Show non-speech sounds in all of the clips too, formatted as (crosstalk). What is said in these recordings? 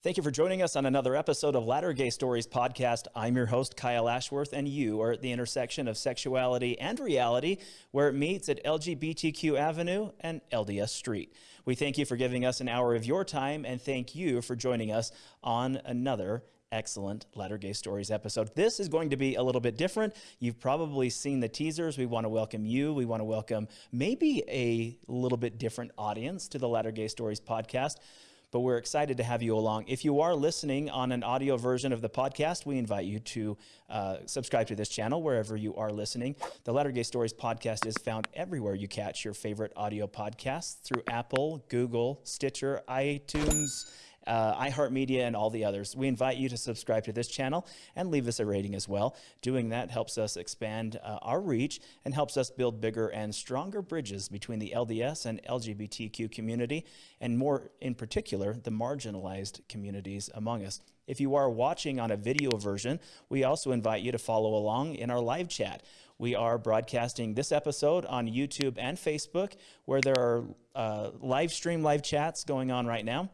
Thank you for joining us on another episode of Latter Gay Stories podcast. I'm your host, Kyle Ashworth, and you are at the intersection of sexuality and reality, where it meets at LGBTQ Avenue and LDS Street. We thank you for giving us an hour of your time, and thank you for joining us on another excellent Latter Gay Stories episode. This is going to be a little bit different. You've probably seen the teasers. We want to welcome you. We want to welcome maybe a little bit different audience to the Latter Gay Stories podcast but we're excited to have you along. If you are listening on an audio version of the podcast, we invite you to uh, subscribe to this channel wherever you are listening. The Latter Gay Stories podcast is found everywhere you catch your favorite audio podcasts through Apple, Google, Stitcher, iTunes uh, iHeartMedia, and all the others. We invite you to subscribe to this channel and leave us a rating as well. Doing that helps us expand uh, our reach and helps us build bigger and stronger bridges between the LDS and LGBTQ community, and more in particular, the marginalized communities among us. If you are watching on a video version, we also invite you to follow along in our live chat. We are broadcasting this episode on YouTube and Facebook, where there are uh, live stream live chats going on right now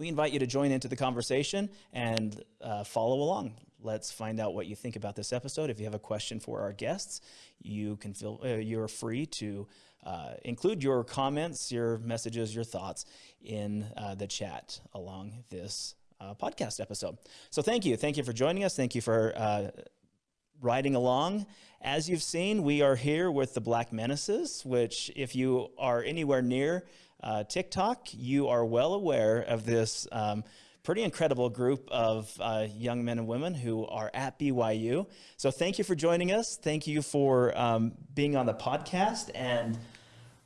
we invite you to join into the conversation and uh, follow along. Let's find out what you think about this episode. If you have a question for our guests, you can feel uh, you're free to uh, include your comments, your messages, your thoughts in uh, the chat along this uh, podcast episode. So thank you. Thank you for joining us. Thank you for uh, riding along. As you've seen, we are here with the Black Menaces, which if you are anywhere near uh, TikTok, you are well aware of this um, pretty incredible group of uh, young men and women who are at BYU. So thank you for joining us. Thank you for um, being on the podcast. And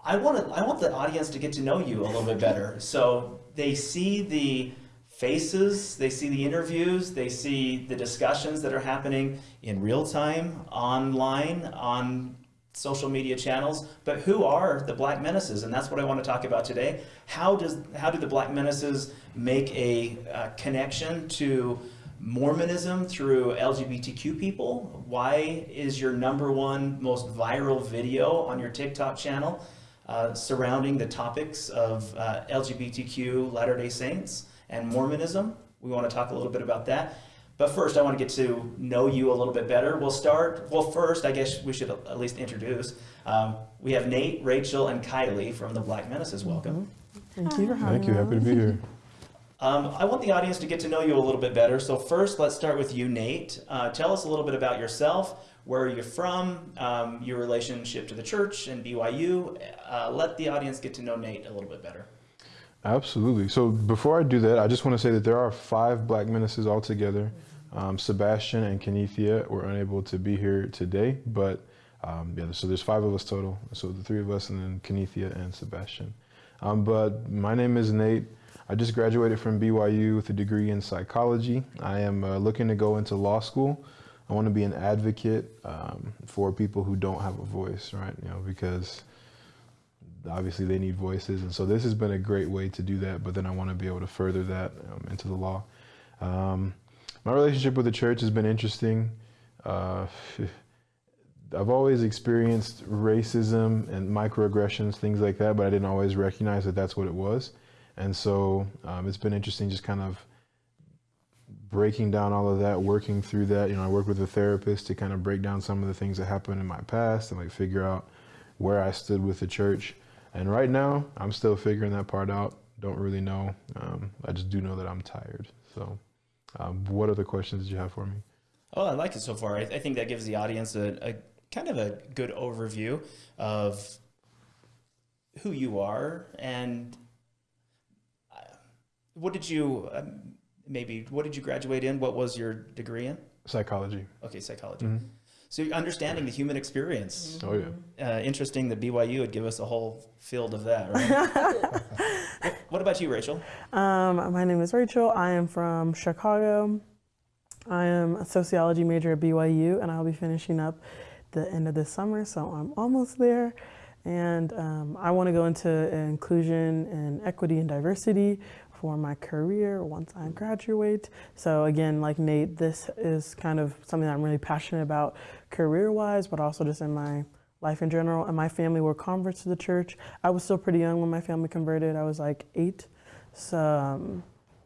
I want to, I want the audience to get to know you a little bit better. So they see the faces, they see the interviews, they see the discussions that are happening in real time, online, on social media channels, but who are the Black Menaces? And that's what I want to talk about today. How does how do the Black Menaces make a, a connection to Mormonism through LGBTQ people? Why is your number one most viral video on your TikTok channel uh, surrounding the topics of uh, LGBTQ Latter-day Saints and Mormonism? We want to talk a little bit about that. But first, I want to get to know you a little bit better. We'll start, well, first, I guess we should at least introduce. Um, we have Nate, Rachel, and Kylie from the Black Menaces. Welcome. Thank you for having Thank you. Happy to be here. Um, I want the audience to get to know you a little bit better. So first, let's start with you, Nate. Uh, tell us a little bit about yourself, where you're from, um, your relationship to the church and BYU. Uh, let the audience get to know Nate a little bit better. Absolutely. So before I do that, I just want to say that there are five Black Menaces altogether. Um, Sebastian and Kenethia were unable to be here today, but um, yeah, so there's five of us total. So the three of us and then Kenethia and Sebastian. Um, but my name is Nate. I just graduated from BYU with a degree in psychology. I am uh, looking to go into law school. I want to be an advocate um, for people who don't have a voice, right? You know, because obviously they need voices. And so this has been a great way to do that, but then I want to be able to further that um, into the law. Um, my relationship with the church has been interesting. Uh, (laughs) I've always experienced racism and microaggressions, things like that, but I didn't always recognize that that's what it was. And so um, it's been interesting just kind of breaking down all of that, working through that. You know, I work with a therapist to kind of break down some of the things that happened in my past and like figure out where I stood with the church. And right now, I'm still figuring that part out. Don't really know. Um, I just do know that I'm tired. So, um, what other questions did you have for me? Oh, I like it so far. I, I think that gives the audience a, a, kind of a good overview of who you are and uh, what did you um, maybe what did you graduate in? What was your degree in? Psychology. Okay, psychology. Mm -hmm. So understanding the human experience. Oh yeah. Uh, interesting that BYU would give us a whole field of that, right? (laughs) what about you, Rachel? Um, my name is Rachel. I am from Chicago. I am a sociology major at BYU, and I'll be finishing up the end of this summer, so I'm almost there. And um, I want to go into inclusion and equity and diversity for my career once I graduate. So again, like Nate, this is kind of something that I'm really passionate about career-wise, but also just in my life in general. And my family were converts to the church. I was still pretty young when my family converted. I was like eight. So um,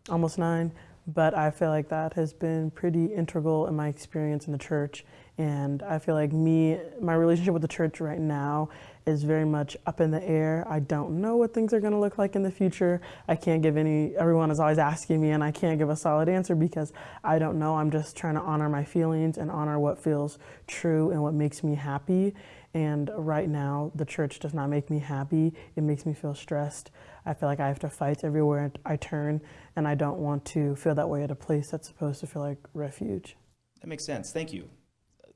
almost nine. But I feel like that has been pretty integral in my experience in the church. And I feel like me, my relationship with the church right now is very much up in the air. I don't know what things are going to look like in the future. I can't give any, everyone is always asking me, and I can't give a solid answer because I don't know. I'm just trying to honor my feelings and honor what feels true and what makes me happy. And right now, the church does not make me happy. It makes me feel stressed. I feel like I have to fight everywhere I turn, and I don't want to feel that way at a place that's supposed to feel like refuge. That makes sense. Thank you.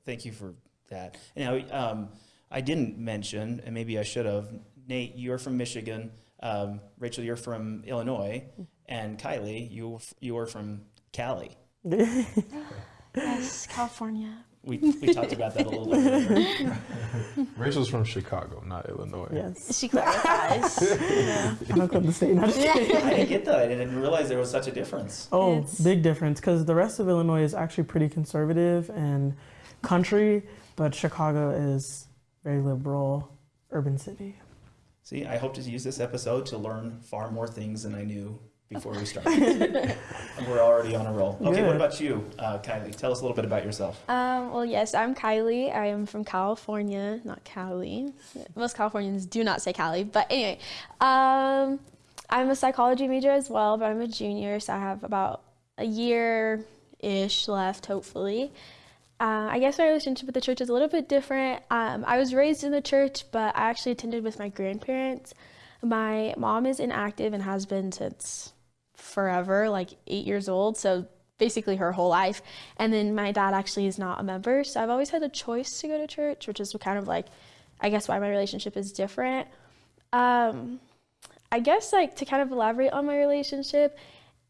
Thank you for that. Now, um, I didn't mention, and maybe I should have, Nate, you're from Michigan. Um, Rachel, you're from Illinois. And Kylie, you, you are from Cali. Yes, California. We, we talked about that a little bit. earlier. (laughs) Rachel's from Chicago, not Illinois. Yes. She clarifies. (laughs) I'm not going to say not just kidding. I didn't get that. I didn't realize there was such a difference. Oh, It's- big difference because the rest of Illinois is actually pretty conservative and country, but Chicago is very liberal, urban city. See, I hope to use this episode to learn far more things than I knew before we started. (laughs) we're already on a roll. Okay, what about you, uh, Kylie? Tell us a little bit about yourself. Um, well, yes, I'm Kylie. I am from California, not Cali. Most Californians do not say Cali, but anyway, um, I'm a psychology major as well, but I'm a junior, so I have about a year ish left, hopefully. Uh, I guess my relationship with the church is a little bit different. Um, I was raised in the church, but I actually attended with my grandparents. My mom is inactive and has been since forever, like eight years old. So basically her whole life. And then my dad actually is not a member. So I've always had the choice to go to church, which is kind of like, I guess, why my relationship is different. Um, I guess, like, to kind of elaborate on my relationship,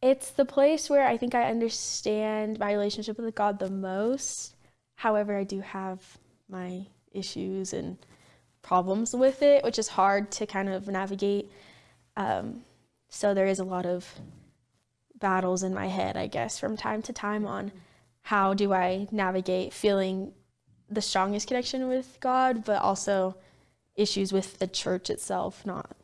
it's the place where I think I understand my relationship with God the most. However, I do have my issues and problems with it, which is hard to kind of navigate. Um, so there is a lot of battles in my head, I guess, from time to time on how do I navigate feeling the strongest connection with God, but also issues with the church itself. Not,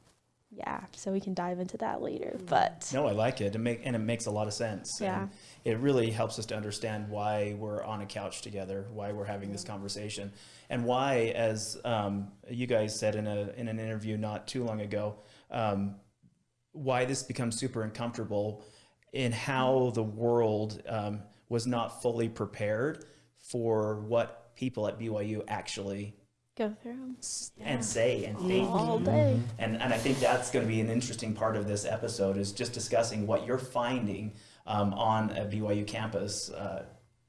yeah. So we can dive into that later. But No, I like it. it make, and it makes a lot of sense. Yeah. And it really helps us to understand why we're on a couch together, why we're having this conversation, and why, as um, you guys said in, a, in an interview not too long ago, um, why this becomes super uncomfortable in how the world um, was not fully prepared for what people at BYU actually go through s- and say and think. all day. And, and I think that's going to be an interesting part of this episode is just discussing what you're finding um, on a BYU campus uh,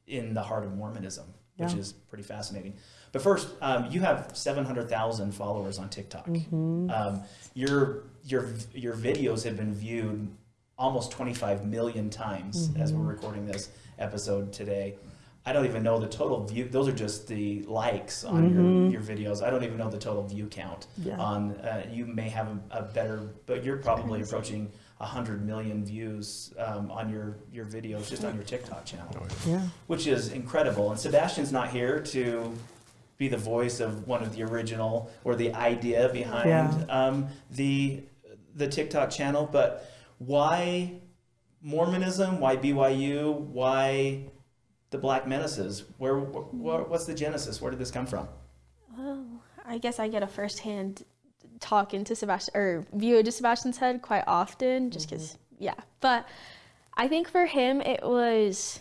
in the heart of Mormonism, which Yeah. is pretty fascinating. But first, um, you have 700,000 followers on TikTok. Um, your, your, your videos have been viewed almost 25 million times as we're recording this episode today. I don't even know the total view. Those are just the likes on your, your videos. I don't even know the total view count Yeah. on. Uh, you may have a, a better, but you're probably approaching 100 million views um, on your, your videos just on your TikTok channel Yeah. which is incredible. And Sebastian's not here to be the voice of one of the original or the idea behind Yeah. um, the the TikTok channel, but why Mormonism? Why BYU? Why the Black Menaces? Where, wh- what's the genesis? Where did this come from? Well, I guess I get a firsthand talk into Sebastian or view into Sebastian's head quite often, just mm-hmm. because, yeah. But I think for him, it was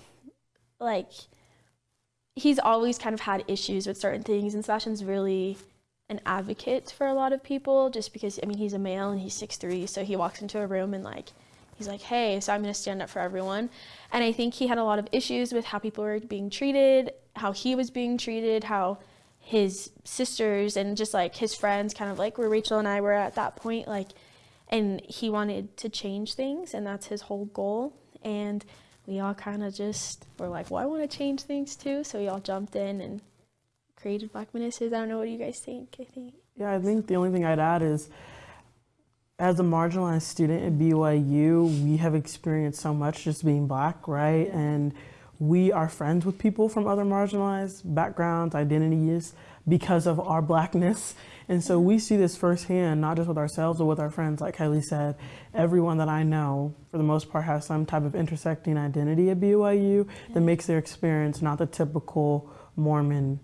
like he's always kind of had issues with certain things, and Sebastian's really an advocate for a lot of people, just because I mean he's a male and he's six three, so he walks into a room and like he's like, hey, so I'm gonna stand up for everyone. And I think he had a lot of issues with how people were being treated, how he was being treated, how his sisters and just like his friends kind of like where Rachel and I were at that point like and he wanted to change things and that's his whole goal and we all kind of just were like well I want to change things too so we all jumped in and created Black Menaces. I don't know what do you guys think I think Yeah, I think the only thing I'd add is as a marginalized student at BYU, we have experienced so much just being black, right? And we are friends with people from other marginalized backgrounds, identities because of our blackness. And so we see this firsthand, not just with ourselves, but with our friends. Like Kylie said, everyone that I know, for the most part, has some type of intersecting identity at BYU that makes their experience not the typical Mormon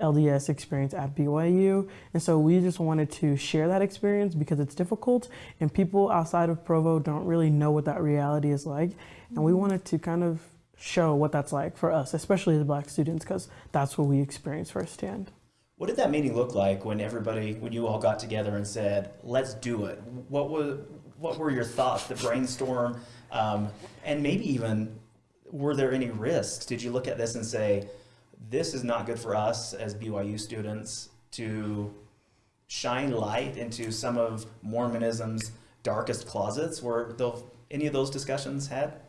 LDS experience at BYU. And so we just wanted to share that experience because it's difficult and people outside of Provo don't really know what that reality is like. And we mm-hmm. wanted to kind of show what that's like for us, especially as black students, because that's what we experience firsthand. What did that meeting look like when everybody, when you all got together and said, "Let's do it"? What was, what were your thoughts, the brainstorm, um, and maybe even were there any risks? Did you look at this and say, "This is not good for us as BYU students to shine light into some of Mormonism's darkest closets"? Were any of those discussions had?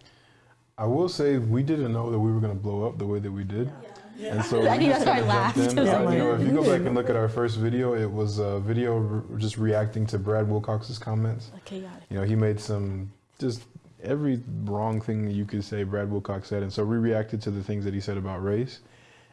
I will say we didn't know that we were going to blow up the way that we did. And so (laughs) I think that's why I laughed. I was Uh, you know, if you go back and look at our first video, it was a video re- just reacting to Brad Wilcox's comments. Chaotic. You know, he made some just every wrong thing that you could say Brad Wilcox said, and so we reacted to the things that he said about race.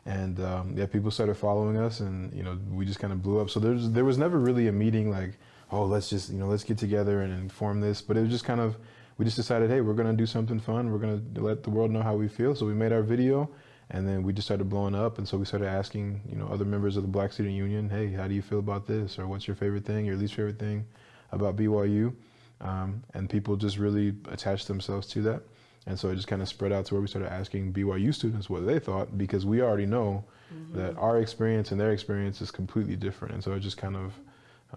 And um, yeah, people started following us, and you know, we just kind of blew up. So there's there was never really a meeting like, oh, let's just you know let's get together and inform this. But it was just kind of we just decided, hey, we're gonna do something fun. We're gonna let the world know how we feel. So we made our video, and then we just started blowing up. And so we started asking you know other members of the Black Student Union, hey, how do you feel about this, or what's your favorite thing, your least favorite thing about BYU? Um, and people just really attached themselves to that. And so it just kind of spread out to where we started asking BYU students what they thought because we already know that our experience and their experience is completely different. And so it just kind of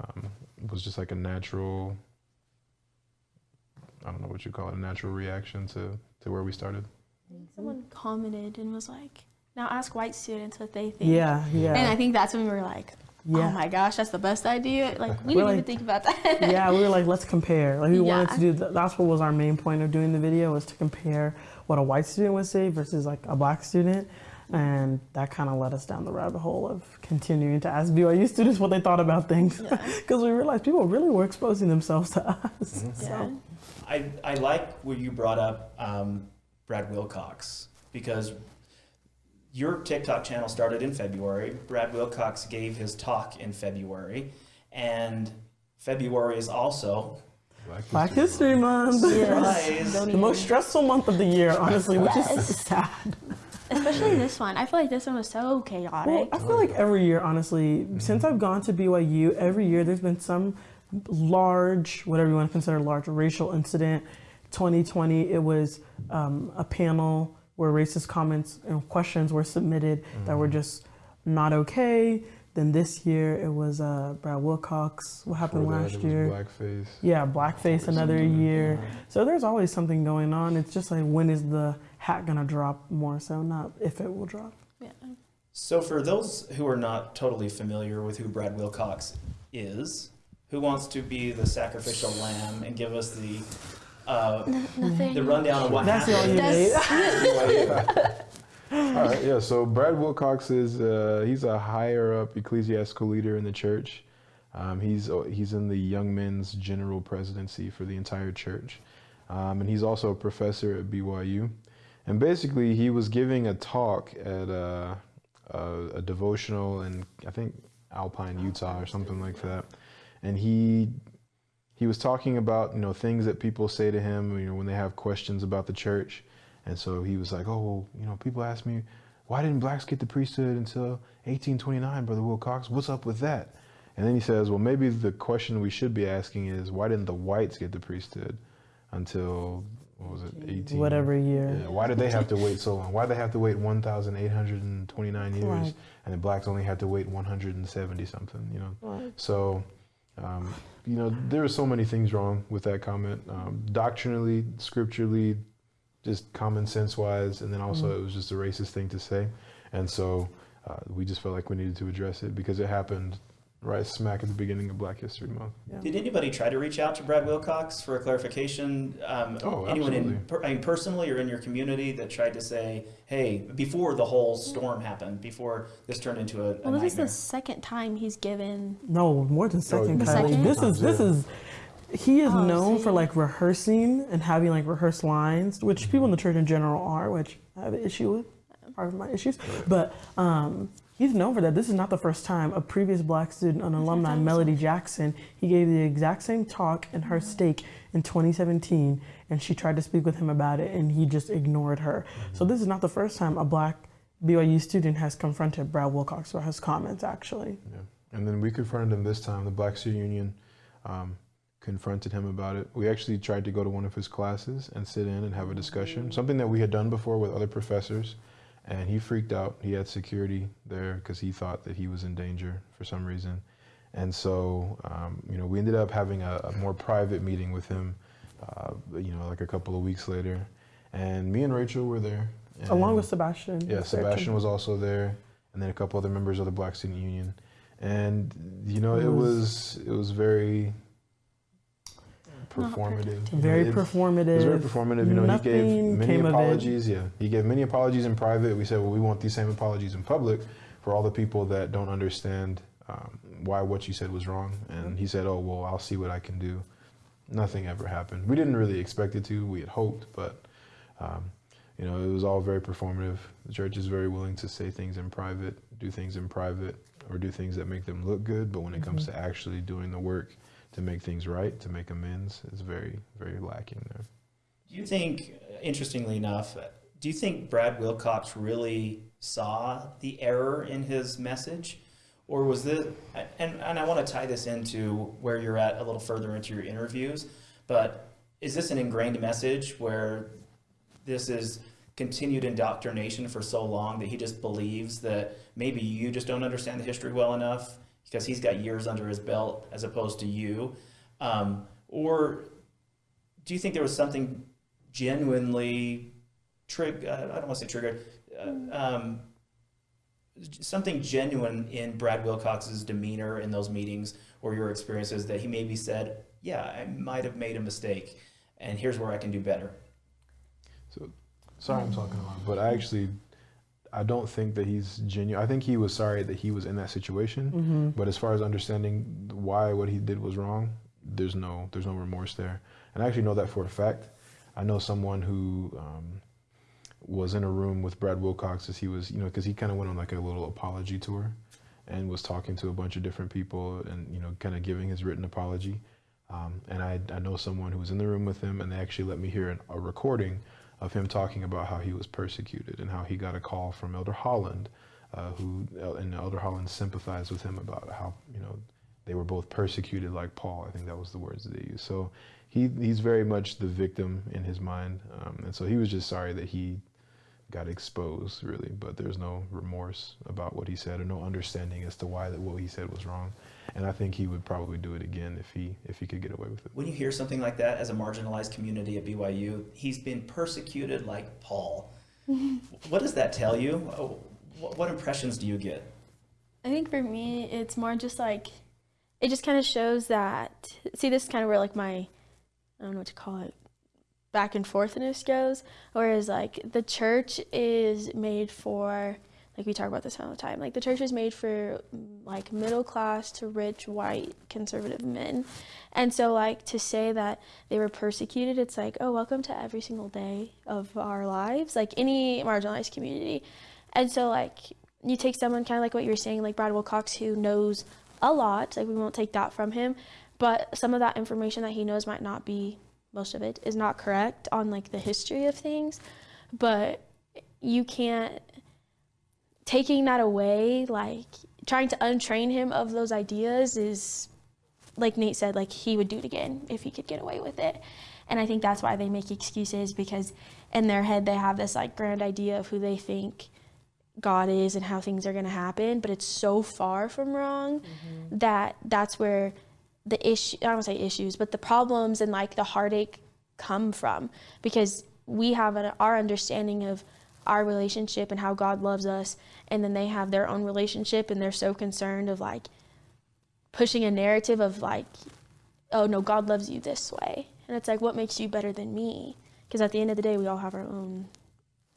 um, was just like a natural, I don't know what you call it, a natural reaction to, to where we started. Someone commented and was like, "Now ask white students what they think." Yeah, yeah. And I think that's when we were like, oh Yeah. "Oh my gosh, that's the best idea!" Like we didn't even think about that. (laughs) yeah, we were like, let's compare. Like we wanted to do. Th- that's what was our main point of doing the video was to compare what a white student would say versus like a black student, and that kind of led us down the rabbit hole of continuing to ask BYU students what they thought about things, because (laughs) we realized people really were exposing themselves to us. yeah. So I, I like what you brought up, um, Brad Wilcox, because your TikTok channel started in February. Brad Wilcox gave his talk in February, and February is also Black History Month, Surprise. The most stressful month of the year, honestly, which is sad. Especially this one. I feel like this one was so Well, chaotic. I feel like every year, honestly, since I've gone to BYU, every year there's been some large, whatever you want to consider large, racial incident. 2020, it was um, a panel where racist comments and questions were submitted that were just not okay. Then this year it was uh, Brad Wilcox. What happened Before last it year? Blackface. Yeah, blackface another year. So there's always something going on. It's just like when is the hat gonna drop more so, not if it will drop. yeah. So, for those who are not totally familiar with who Brad Wilcox is, who wants to be the sacrificial lamb and give us the uh, Nothing. the rundown of what That's all you happened? need. (laughs) All right, yeah. So Brad Wilcox is uh, he's a higher up ecclesiastical leader in the church. Um, he's he's in the young men's general presidency for the entire church, um, and he's also a professor at BYU. And basically, he was giving a talk at a, a, a devotional in I think Alpine, Utah, or something like that. And he he was talking about you know things that people say to him you know when they have questions about the church and so he was like oh well you know people ask me why didn't blacks get the priesthood until 1829 brother wilcox what's up with that and then he says well maybe the question we should be asking is why didn't the whites get the priesthood until what was it 18 Whatever year. yeah, why did they have to wait so long why did they have to wait 1829 years Right. and the blacks only had to wait 170 something you know Right. so, um, you know, there are so many things wrong with that comment, um, doctrinally, scripturally, just common sense wise, and then also Mm-hmm. it was just a racist thing to say, and so uh, we just felt like we needed to address it because it happened right smack at the beginning of Black History Month. Did anybody try to reach out to Brad Wilcox for a clarification? Um, Oh, anyone in, absolutely. per, I mean, personally or in your community that tried to say, "Hey," before the whole storm happened, before this turned into a, a Well, this is the second time he's given. No, more than second, The Kylie. second? This is this is. He is Oh, known for like rehearsing and having like rehearsed lines, which people in the church in general are, which I have an issue with. Part of my issues, but um, he's known for that. This is not the first time. A previous black student, an alumni. Melody Jackson, he gave the exact same talk in her mm-hmm. stake in 2017, and she tried to speak with him about it, and he just ignored her. So mm-hmm. this is not the first time a black BYU student has confronted Brad Wilcox for his comments, actually. Yeah. And then we confronted him this time. The Black Student Union um, confronted him about it. We actually tried to go to one of his classes and sit in and have a discussion, mm-hmm. something that we had done before with other professors. And he freaked out. He had security there because he thought that he was in danger for some reason. And so, um, you know, we ended up having a, a more private meeting with him, uh, you know, like a couple of weeks later. And me and Rachel were there. Along with Sebastian. yeah, was. Sebastian was also there, and then a couple other members of the Black Student Union, and you know it was- was it was very performative. you know, Very it- performative. It was very performative. You know, he gave Nothing many came of it. apologies. Yeah, he gave many apologies in private. We said, well, we want these same apologies in public for all the people that don't understand um, why what you said was wrong. And he said, oh well, I'll see what I can do. Nothing ever happened. We didn't really expect it to. We had hoped, but um, you know, it was all very performative. The church is very willing to say things in private, do things in private, or do things that make them look good. But when it comes to actually doing the work to make things right, to make amends, is very, very lacking there. Do you think, interestingly enough, do you think Brad Wilcox really saw the error in his message? Or was this, and, and I want to tie this into where you're at a little further into your interviews, but is this an ingrained message where this is continued indoctrination for so long that he just believes that maybe you just don't understand the history well enough because he's got years under his belt as opposed to you? Um, or do you think there was something genuinely trig? Uh, I don't want to say triggered. Uh, um, something genuine in Brad Wilcox's demeanor in those meetings or your experiences that he maybe said, "Yeah, I might have made a mistake, and here's where I can do better." So, sorry, I'm talking lot, but I actually, I don't think that he's genuine. I think he was sorry that he was in that situation. Mm-hmm. But as far as understanding why what he did was wrong, there's no there's no remorse there. And I actually know that for a fact. I know someone who um, was in a room with Brad Wilcox as he was, you know, because he kind of went on like a little apology tour, and was talking to a bunch of different people, and you know, kind of giving his written apology. Um, and I, I know someone who was in the room with him, and they actually let me hear an, a recording of him talking about how he was persecuted and how he got a call from Elder Holland, uh, who and Elder Holland sympathized with him about how you know they were both persecuted like Paul. I think that was the words that they used. So he he's very much the victim in his mind, um, and so he was just sorry that he got exposed, really. But there's no remorse about what he said, or no understanding as to why that what he said was wrong. And I think he would probably do it again if he if he could get away with it. When you hear something like that as a marginalized community at BYU, he's been persecuted like Paul. (laughs) what does that tell you? What, what impressions do you get? I think for me, it's more just like, it just kind of shows that, see, this is kind of where like my, I don't know what to call it, back and forthness goes. Whereas like the church is made for, like we talk about this all the time, like the church is made for like middle class to rich, white, conservative men. And so like to say that they were persecuted, it's like, oh, welcome to every single day of our lives, like any marginalized community. And so like you take someone kind of like what you were saying, like Brad Wilcox, who knows a lot. Like we won't take that from him, but some of that information that he knows might not be most of it is not correct on like the history of things. But you can't taking that away, like trying to untrain him of those ideas is like Nate said, like he would do it again if he could get away with it. And I think that's why they make excuses because in their head they have this like grand idea of who they think God is and how things are going to happen, but it's so far from wrong mm-hmm. that that's where the issue I don't say issues, but the problems and like the heartache come from because we have an, our understanding of our relationship and how God loves us, and then they have their own relationship and they're so concerned of like pushing a narrative of like, oh no, God loves you this way, and it's like what makes you better than me? Because at the end of the day, we all have our own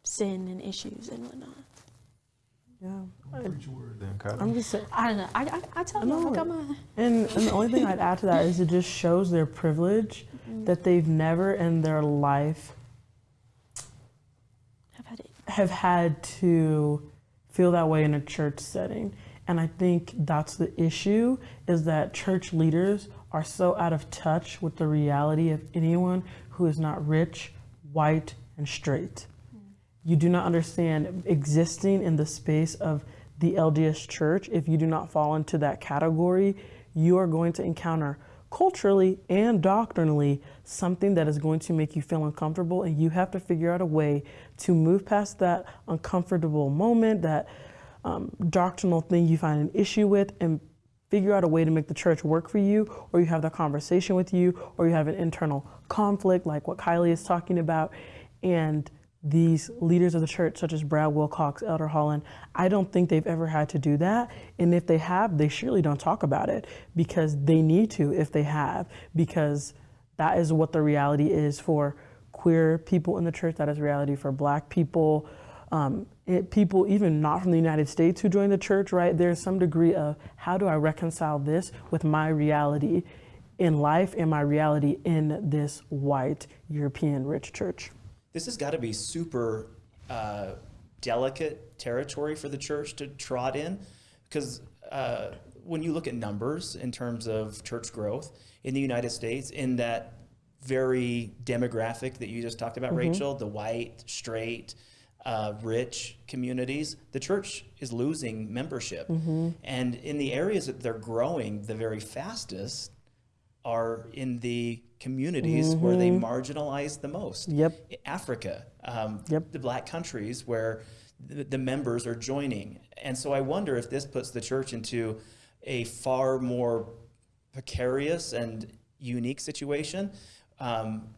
sin and issues and whatnot. Yeah. Preach word then, Kyle. I'm just saying. I don't know. I, I, I tell you, know I got it. my. And, and the only thing I'd add to that is it just shows their privilege mm-hmm. that they've never in their life I've had it. Have had to feel that way in a church setting. And I think that's the issue is that church leaders are so out of touch with the reality of anyone who is not rich, white, and straight. You do not understand existing in the space of the LDS church. If you do not fall into that category, you are going to encounter culturally and doctrinally something that is going to make you feel uncomfortable and you have to figure out a way to move past that uncomfortable moment that um, doctrinal thing you find an issue with and figure out a way to make the church work for you or you have that conversation with you or you have an internal conflict like what kylie is talking about and these leaders of the church, such as Brad Wilcox, Elder Holland, I don't think they've ever had to do that. And if they have, they surely don't talk about it because they need to if they have, because that is what the reality is for queer people in the church. That is reality for black people, um, it, people even not from the United States who join the church, right? There's some degree of how do I reconcile this with my reality in life and my reality in this white European rich church this has got to be super uh, delicate territory for the church to trot in because uh, when you look at numbers in terms of church growth in the United States, in that very demographic that you just talked about, mm-hmm. Rachel, the white, straight, uh, rich communities, the church is losing membership. Mm-hmm. And in the areas that they're growing the very fastest are in the communities mm-hmm. where they mm-hmm. marginalize the most. Yep. Africa, um, yep. the black countries where the, the, members are joining. And so I wonder if this puts the church into a far more precarious and unique situation um,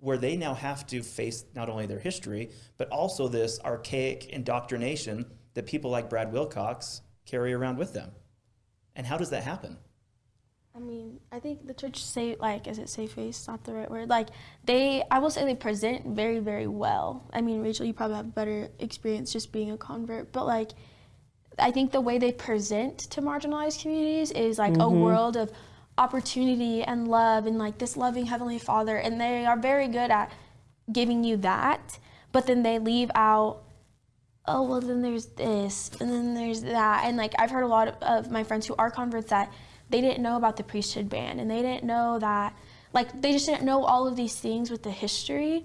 where they now have to face not only their history, but also this archaic indoctrination that people like Brad Wilcox carry around with them. And how does that happen? I mean, I think the church say like is it safe face? Not the right word. Like they, I will say they present very very well. I mean, Rachel, you probably have better experience just being a convert, but like, I think the way they present to marginalized communities is like mm-hmm. a world of opportunity and love and like this loving heavenly Father, and they are very good at giving you that, but then they leave out oh well then there's this and then there's that and like i've heard a lot of, of my friends who are converts that they didn't know about the priesthood ban and they didn't know that like they just didn't know all of these things with the history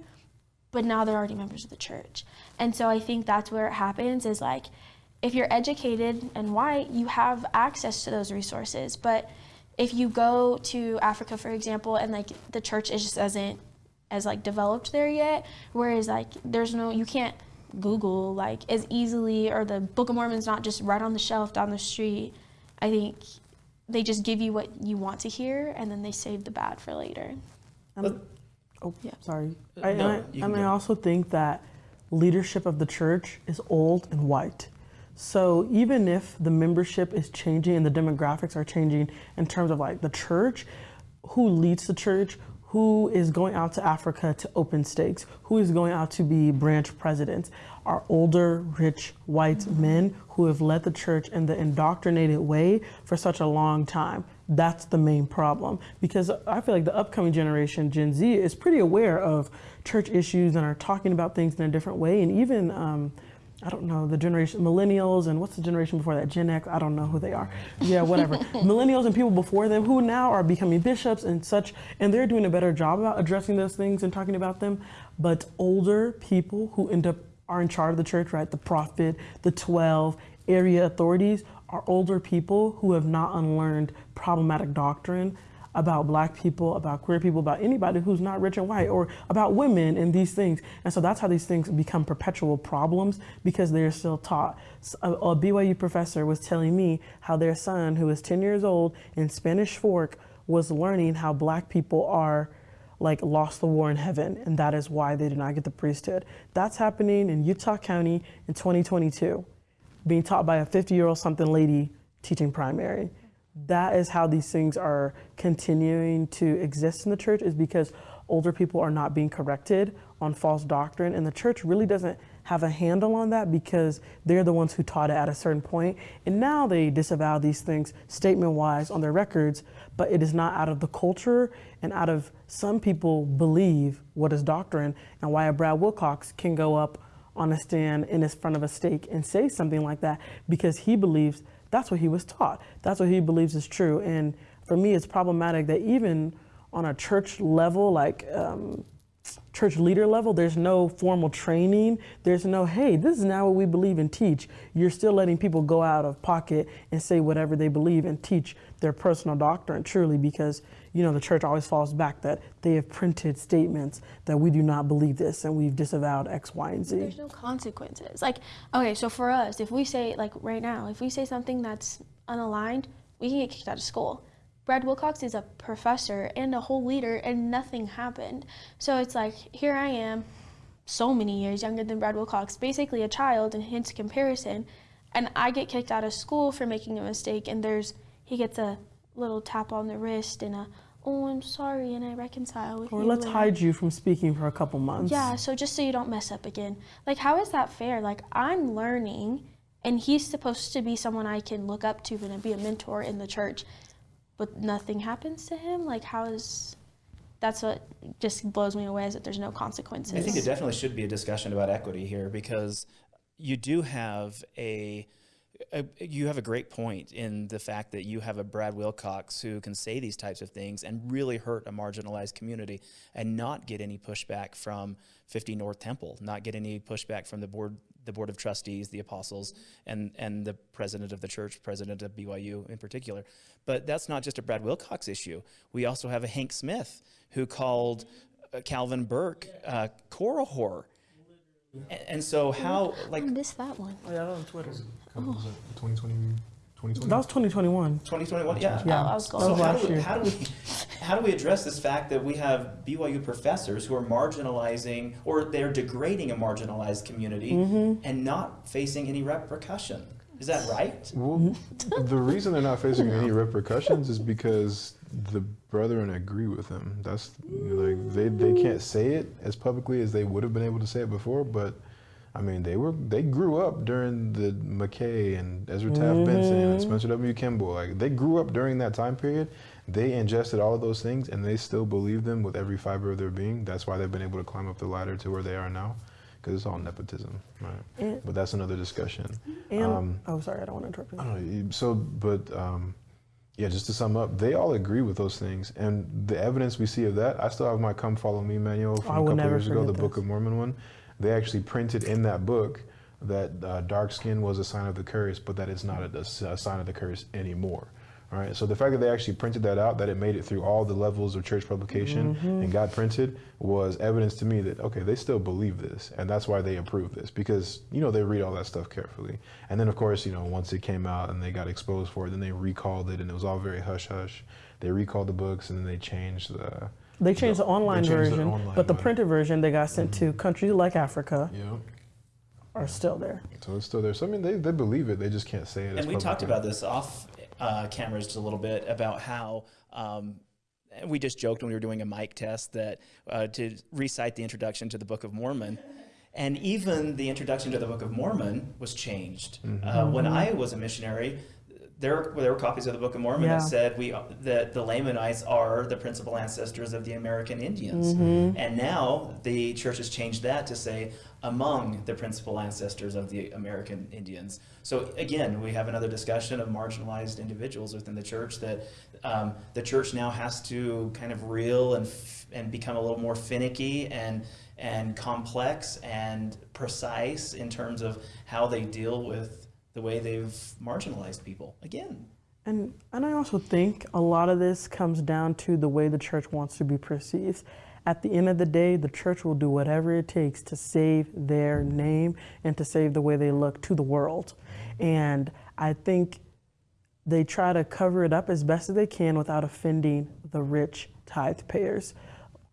but now they're already members of the church. And so i think that's where it happens is like if you're educated and white you have access to those resources. But if you go to africa for example and like the church is just isn't as like developed there yet whereas like there's no you can't google like as easily or the book of mormon's not just right on the shelf down the street i think they just give you what you want to hear and then they save the bad for later. Um, oh, yeah. Sorry. Uh, I, no, I, and I also think that leadership of the church is old and white. So even if the membership is changing and the demographics are changing in terms of like the church, who leads the church, who is going out to Africa to open stakes, who is going out to be branch presidents, are older, rich, white mm-hmm. men who have led the church in the indoctrinated way for such a long time. That's the main problem because I feel like the upcoming generation, Gen Z, is pretty aware of church issues and are talking about things in a different way. And even um, I don't know, the generation, millennials, and what's the generation before that? Gen X, I don't know who they are. Yeah, whatever. (laughs) millennials and people before them who now are becoming bishops and such, and they're doing a better job about addressing those things and talking about them. But older people who end up are in charge of the church, right? The prophet, the 12, area authorities are older people who have not unlearned problematic doctrine about black people, about queer people, about anybody who's not rich and white, or about women and these things. And so that's how these things become perpetual problems because they're still taught. A, a BYU professor was telling me how their son, who is 10 years old in Spanish Fork, was learning how black people are like lost the war in heaven and that is why they did not get the priesthood. That's happening in Utah County in 2022, being taught by a 50 year old something lady teaching primary that is how these things are continuing to exist in the church is because older people are not being corrected on false doctrine and the church really doesn't have a handle on that because they're the ones who taught it at a certain point and now they disavow these things statement wise on their records but it is not out of the culture and out of some people believe what is doctrine and why a brad wilcox can go up on a stand in front of a stake and say something like that because he believes that's what he was taught. That's what he believes is true. And for me, it's problematic that even on a church level, like um, church leader level, there's no formal training. There's no, hey, this is now what we believe and teach. You're still letting people go out of pocket and say whatever they believe and teach their personal doctrine truly because, you know, the church always falls back that they have printed statements that we do not believe this and we've disavowed X, Y, and Z. There's no consequences. Like, okay, so for us, if we say, like right now, if we say something that's unaligned, we can get kicked out of school. Brad Wilcox is a professor and a whole leader, and nothing happened. So it's like, here I am, so many years younger than Brad Wilcox, basically a child in his comparison, and I get kicked out of school for making a mistake, and there's, he gets a little tap on the wrist and a, oh, I'm sorry, and I reconcile with Or you. let's hide you from speaking for a couple months. yeah, so just so you don't mess up again. Like, how is that fair? Like, I'm learning, and he's supposed to be someone I can look up to and be a mentor in the church, but nothing happens to him? Like, how is. That's what just blows me away is that there's no consequences. I think it definitely should be a discussion about equity here because you do have a, a you have a great point in the fact that you have a Brad Wilcox who can say these types of things and really hurt a marginalized community and not get any pushback from 50 North Temple, not get any pushback from the board the board of trustees, the apostles, and and the president of the church, president of BYU in particular. But that's not just a Brad Wilcox issue. We also have a Hank Smith who called uh, Calvin Burke uh, Korihor. And, and so how like I missed that one. Oh, yeah, that was on Twitter. Was it 2020, 2020? That was 2021. 2021 yeah Yeah, Oh, I was that going was so how last do, we, year. how do we how do we address this fact that we have BYU professors who are marginalizing or they're degrading a marginalized community Mm-hmm. and not facing any repercussion? Is that right? Well, the reason they're not facing any repercussions is because the brethren agree with them. That's like they, they can't say it as publicly as they would have been able to say it before, but I mean they were they grew up during the McKay and Ezra Taft Benson and Spencer W. Kimball. Like they grew up during that time period. They ingested all of those things and they still believe them with every fiber of their being. That's why they've been able to climb up the ladder to where they are now. Because it's all nepotism, right? And- But that's another discussion. And, Um, oh, sorry, I don't want to interrupt you. I don't know. So, but um, yeah, just to sum up, they all agree with those things, and the evidence we see of that, I still have my "Come Follow Me" manual from a couple never years ago, the forget Book of Mormon one. They actually printed in that book that uh, dark skin was a sign of the curse, but that it's not a, a sign of the curse anymore. All right. So the fact that they actually printed that out, that it made it through all the levels of church publication Mm-hmm. and got printed, was evidence to me that okay, they still believe this, and that's why they approved this because you know they read all that stuff carefully. And then of course, you know, once it came out and they got exposed for it, then they recalled it, and it was all very hush hush. They recalled the books, and then they changed the. They changed the online they changed the version, online but the printed version they got sent to countries like Africa Yeah. are still there. So it's still there. So I mean, they, they believe it. They just can't say it. And we talked about this off uh, cameras just a little bit about how um, and we just joked when we were doing a mic test that uh, to recite the introduction to the Book of Mormon. And even the introduction to the Book of Mormon was changed. Uh, when I was a missionary, there, there were copies of the Book of Mormon Yeah. that said we that the Lamanites are the principal ancestors of the American Indians. And now the church has changed that to say among the principal ancestors of the American Indians. So again, we have another discussion of marginalized individuals within the church that um, the church now has to kind of reel and f- and become a little more finicky and and complex and precise in terms of how they deal with the way they've marginalized people. Again, And and I also think a lot of this comes down to the way the church wants to be perceived. At the end of the day, the church will do whatever it takes to save their name and to save the way they look to the world. And I think they try to cover it up as best as they can without offending the rich tithe payers.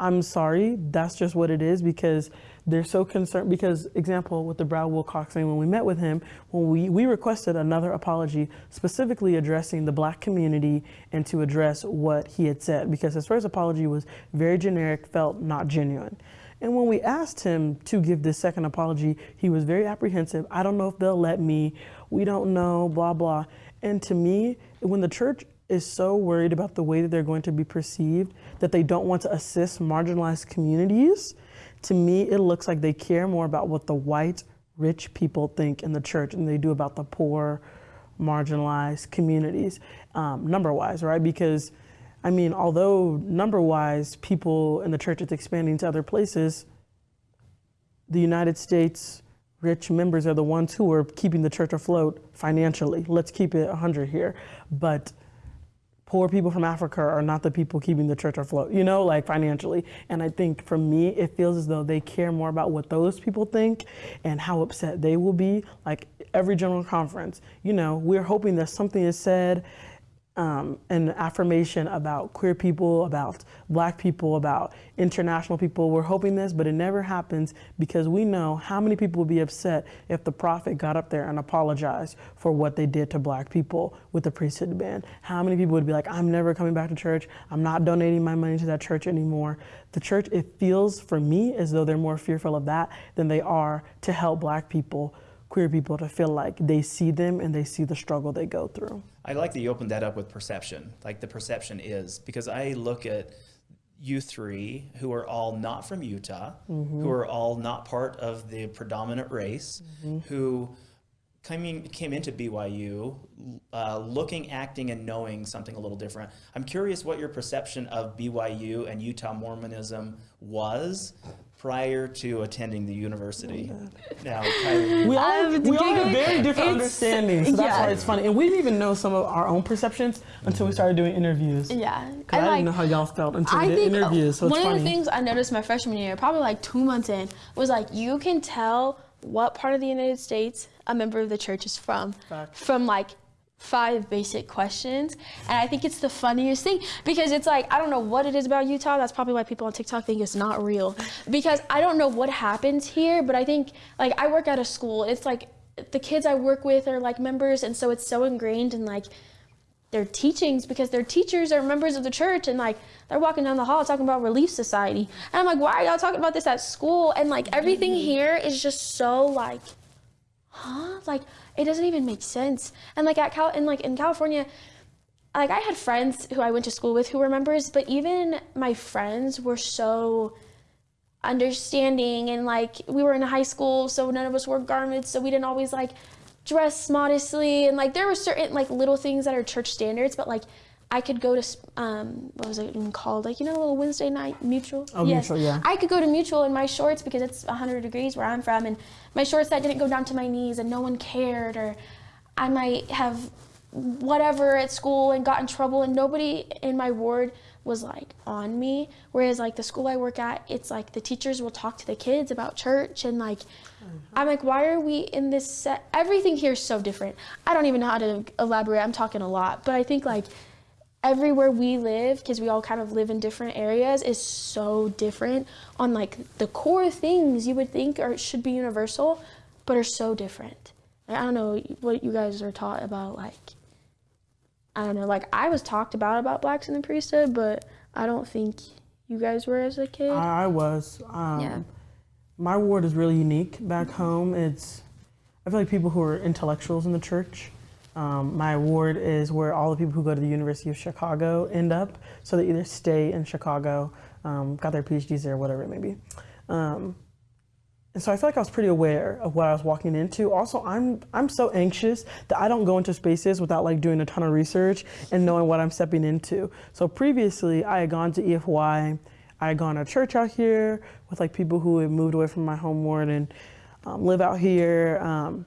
I'm sorry, that's just what it is because they're so concerned. Because, example, with the Brad Wilcox thing, when we met with him, when we, we requested another apology specifically addressing the black community and to address what he had said, because his first apology was very generic, felt not genuine. And when we asked him to give this second apology, he was very apprehensive. I don't know if they'll let me. We don't know, blah, blah. And to me, when the church is so worried about the way that they're going to be perceived that they don't want to assist marginalized communities, to me, it looks like they care more about what the white rich people think in the church and they do about the poor, marginalized communities, um, number wise, right? Because, I mean, although number wise, people in the church is expanding to other places, the United States rich members are the ones who are keeping the church afloat financially. Let's keep it 100 here. But poor people from Africa are not the people keeping the church afloat, you know, like financially. And I think for me, it feels as though they care more about what those people think and how upset they will be. Like every general conference, you know, we're hoping that something is said um, an affirmation about queer people, about black people, about international people. We're hoping this, but it never happens because we know how many people would be upset if the prophet got up there and apologized for what they did to black people with the priesthood ban. How many people would be like, I'm never coming back to church. I'm not donating my money to that church anymore. The church, it feels for me as though they're more fearful of that than they are to help black people queer people to feel like they see them and they see the struggle they go through. I like that you opened that up with perception. Like the perception is because I look at you three who are all not from Utah, mm-hmm. who are all not part of the predominant race, mm-hmm. who coming came into BYU uh, looking, acting, and knowing something a little different. I'm curious what your perception of BYU and Utah Mormonism was prior to attending the university. Oh, now, Kylie, we (laughs) all, we all have very different understandings, so that's yeah. why it's funny. And we didn't even know some of our own perceptions until we mm-hmm. started doing interviews. Yeah, I, I like, didn't know how y'all felt until I we did interviews. So one of the things I noticed my freshman year, probably like two months in, was like you can tell what part of the United States a member of the church is from, Fact. from like five basic questions. And I think it's the funniest thing because it's like, I don't know what it is about Utah. That's probably why people on TikTok think it's not real. Because I don't know what happens here, but I think, like, I work at a school. It's like the kids I work with are like members, and so it's so ingrained in like their teachings because their teachers are members of the church and like they're walking down the hall talking about relief society and i'm like why are y'all talking about this at school and like everything mm-hmm. here is just so like huh like it doesn't even make sense. And like at Cal, and like in California, like I had friends who I went to school with who were members, but even my friends were so understanding and like we were in high school, so none of us wore garments, so we didn't always like dress modestly and like there were certain like little things that are church standards, but like I could go to um, what was it even called? Like you know, a little Wednesday night mutual. Oh, yes. mutual, yeah. I could go to mutual in my shorts because it's 100 degrees where I'm from, and my shorts that didn't go down to my knees, and no one cared, or I might have whatever at school and got in trouble, and nobody in my ward was like on me. Whereas like the school I work at, it's like the teachers will talk to the kids about church and like. Mm-hmm. I'm like, why are we in this set? Everything here is so different. I don't even know how to elaborate. I'm talking a lot, but I think like everywhere we live because we all kind of live in different areas is so different on like the core things you would think are should be universal but are so different. I don't know what you guys are taught about like i don't know like i was talked about about blacks in the priesthood but i don't think you guys were as a kid. I, was um, yeah. my ward is really unique back home. It's i feel like people who are intellectuals in the church um, my ward is where all the people who go to the University of Chicago end up. So they either stay in Chicago, um, got their PhDs there, or whatever it may be. Um, and so I feel like I was pretty aware of what I was walking into. Also, I'm I'm so anxious that I don't go into spaces without like doing a ton of research and knowing what I'm stepping into. So previously, I had gone to EFY. I had gone to church out here with like people who had moved away from my home ward and um, live out here. Um,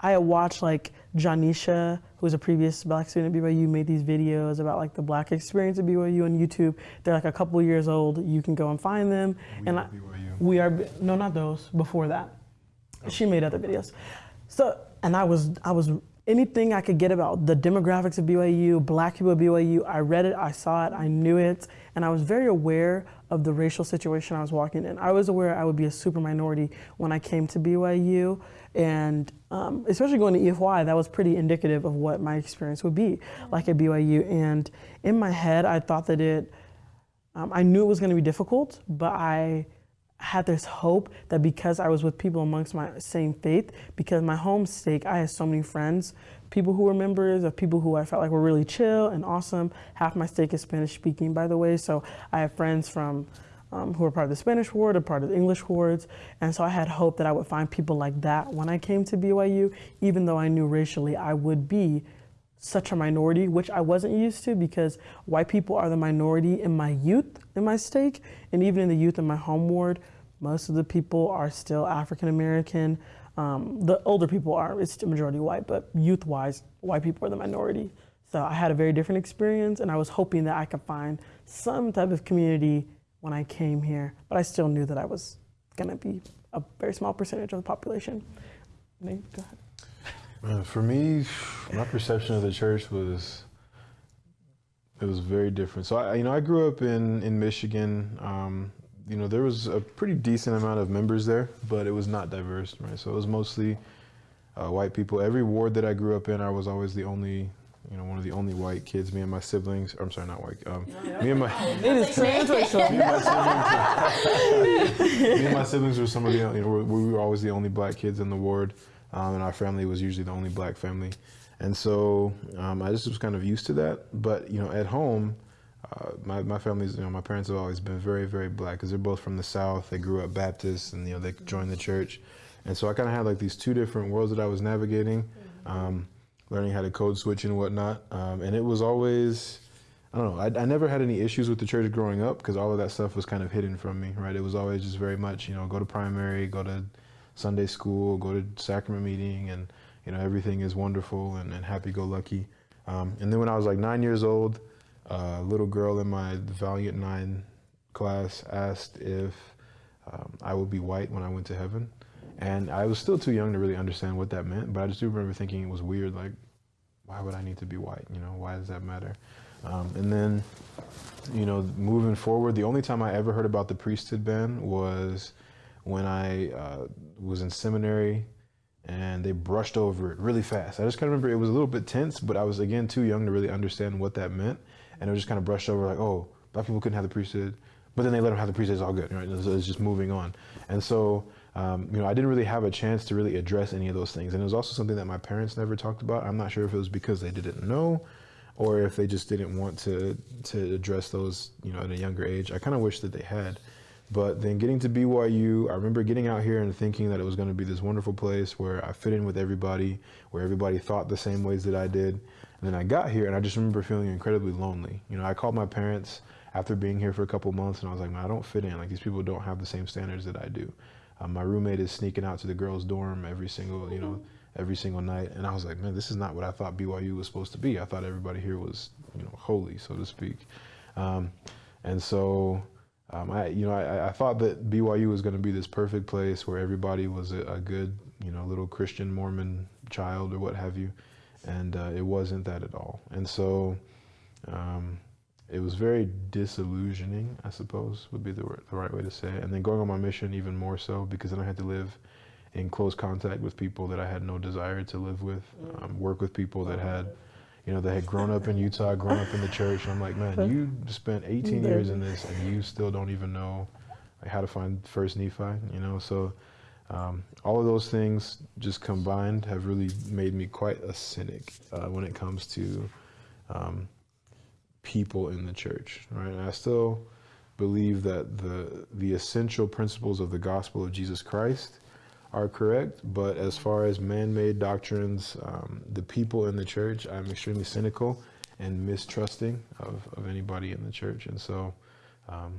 I had watched like Janisha, who was a previous black student at BYU, made these videos about like the black experience at BYU on YouTube. They're like a couple years old. You can go and find them. We and I, we are no, not those. Before that, oh. she made other videos. So and I was I was anything I could get about the demographics of BYU, black people at BYU. I read it, I saw it, I knew it, and I was very aware of the racial situation I was walking in. I was aware I would be a super minority when I came to BYU. And um, especially going to EFY, that was pretty indicative of what my experience would be like at BYU. And in my head, I thought that it, um, I knew it was going to be difficult, but I had this hope that because I was with people amongst my same faith, because my home stake, I had so many friends, people who were members of people who I felt like were really chill and awesome. Half my stake is Spanish speaking, by the way, so I have friends from um, who are part of the Spanish ward, or part of the English wards. And so I had hope that I would find people like that when I came to BYU, even though I knew racially I would be such a minority, which I wasn't used to because white people are the minority in my youth in my stake, and even in the youth in my home ward, most of the people are still African American. Um, the older people are, it's the majority white, but youth wise, white people are the minority. So I had a very different experience, and I was hoping that I could find some type of community when I came here, but I still knew that I was gonna be a very small percentage of the population. Nate, go ahead. Uh, for me, my perception of the church was it was very different. So I, you know, I grew up in in Michigan. Um, you know, there was a pretty decent amount of members there, but it was not diverse, right? So it was mostly uh, white people. Every ward that I grew up in, I was always the only, you know, one of the only white kids. Me and my siblings. I'm sorry, not white. Um, me and my (laughs) It is transracial. (laughs) me and my siblings. (laughs) me and my siblings were some of the, you know, we were always the only black kids in the ward, um, and our family was usually the only black family, and so um, I just was kind of used to that. But you know, at home, uh, my my family's, you know, my parents have always been very very black because they're both from the South. They grew up Baptist, and you know, they joined the church, and so I kind of had like these two different worlds that I was navigating. Um, learning how to code switch and whatnot, um, and it was always I don't know. I, I never had any issues with the church growing up because all of that stuff was kind of hidden from me, right? It was always just very much, you know, go to primary, go to Sunday school, go to sacrament meeting, and you know everything is wonderful and, and happy-go-lucky. Um, and then when I was like nine years old, a little girl in my Valiant Nine class asked if um, I would be white when I went to heaven, and I was still too young to really understand what that meant. But I just do remember thinking it was weird, like, why would I need to be white? You know, why does that matter? Um, and then, you know, moving forward, the only time I ever heard about the priesthood ban was when I uh, was in seminary and they brushed over it really fast. I just kind of remember it was a little bit tense, but I was again too young to really understand what that meant. And it was just kind of brushed over like, oh, black people couldn't have the priesthood, but then they let them have the priesthood, it's all good, right? It's, it's just moving on. And so, um, you know, I didn't really have a chance to really address any of those things. And it was also something that my parents never talked about. I'm not sure if it was because they didn't know or if they just didn't want to to address those, you know, at a younger age. I kind of wish that they had. But then getting to BYU, I remember getting out here and thinking that it was going to be this wonderful place where I fit in with everybody, where everybody thought the same ways that I did. And then I got here and I just remember feeling incredibly lonely. You know, I called my parents after being here for a couple months and I was like, man, I don't fit in. Like these people don't have the same standards that I do. Um, my roommate is sneaking out to the girls' dorm every single, you know, every single night. And I was like, man, this is not what I thought BYU was supposed to be. I thought everybody here was, you know, holy, so to speak. Um, and so, um, I, you know, I, I thought that BYU was going to be this perfect place where everybody was a, a, good, you know, little Christian Mormon child or what have you. And uh, it wasn't that at all. And so, um, it was very disillusioning, I suppose would be the, the right way to say it. And then going on my mission even more so because then I had to live in close contact with people that I had no desire to live with, um, work with people that had, you know, that had grown up in Utah, grown up in the church. And I'm like, man, you spent 18 years in this and you still don't even know like, how to find First Nephi, you know? So um, all of those things just combined have really made me quite a cynic uh, when it comes to um, people in the church, right? And I still believe that the the essential principles of the gospel of Jesus Christ are correct, but as far as man-made doctrines, um, the people in the church, I'm extremely cynical and mistrusting of, of anybody in the church, and so, um,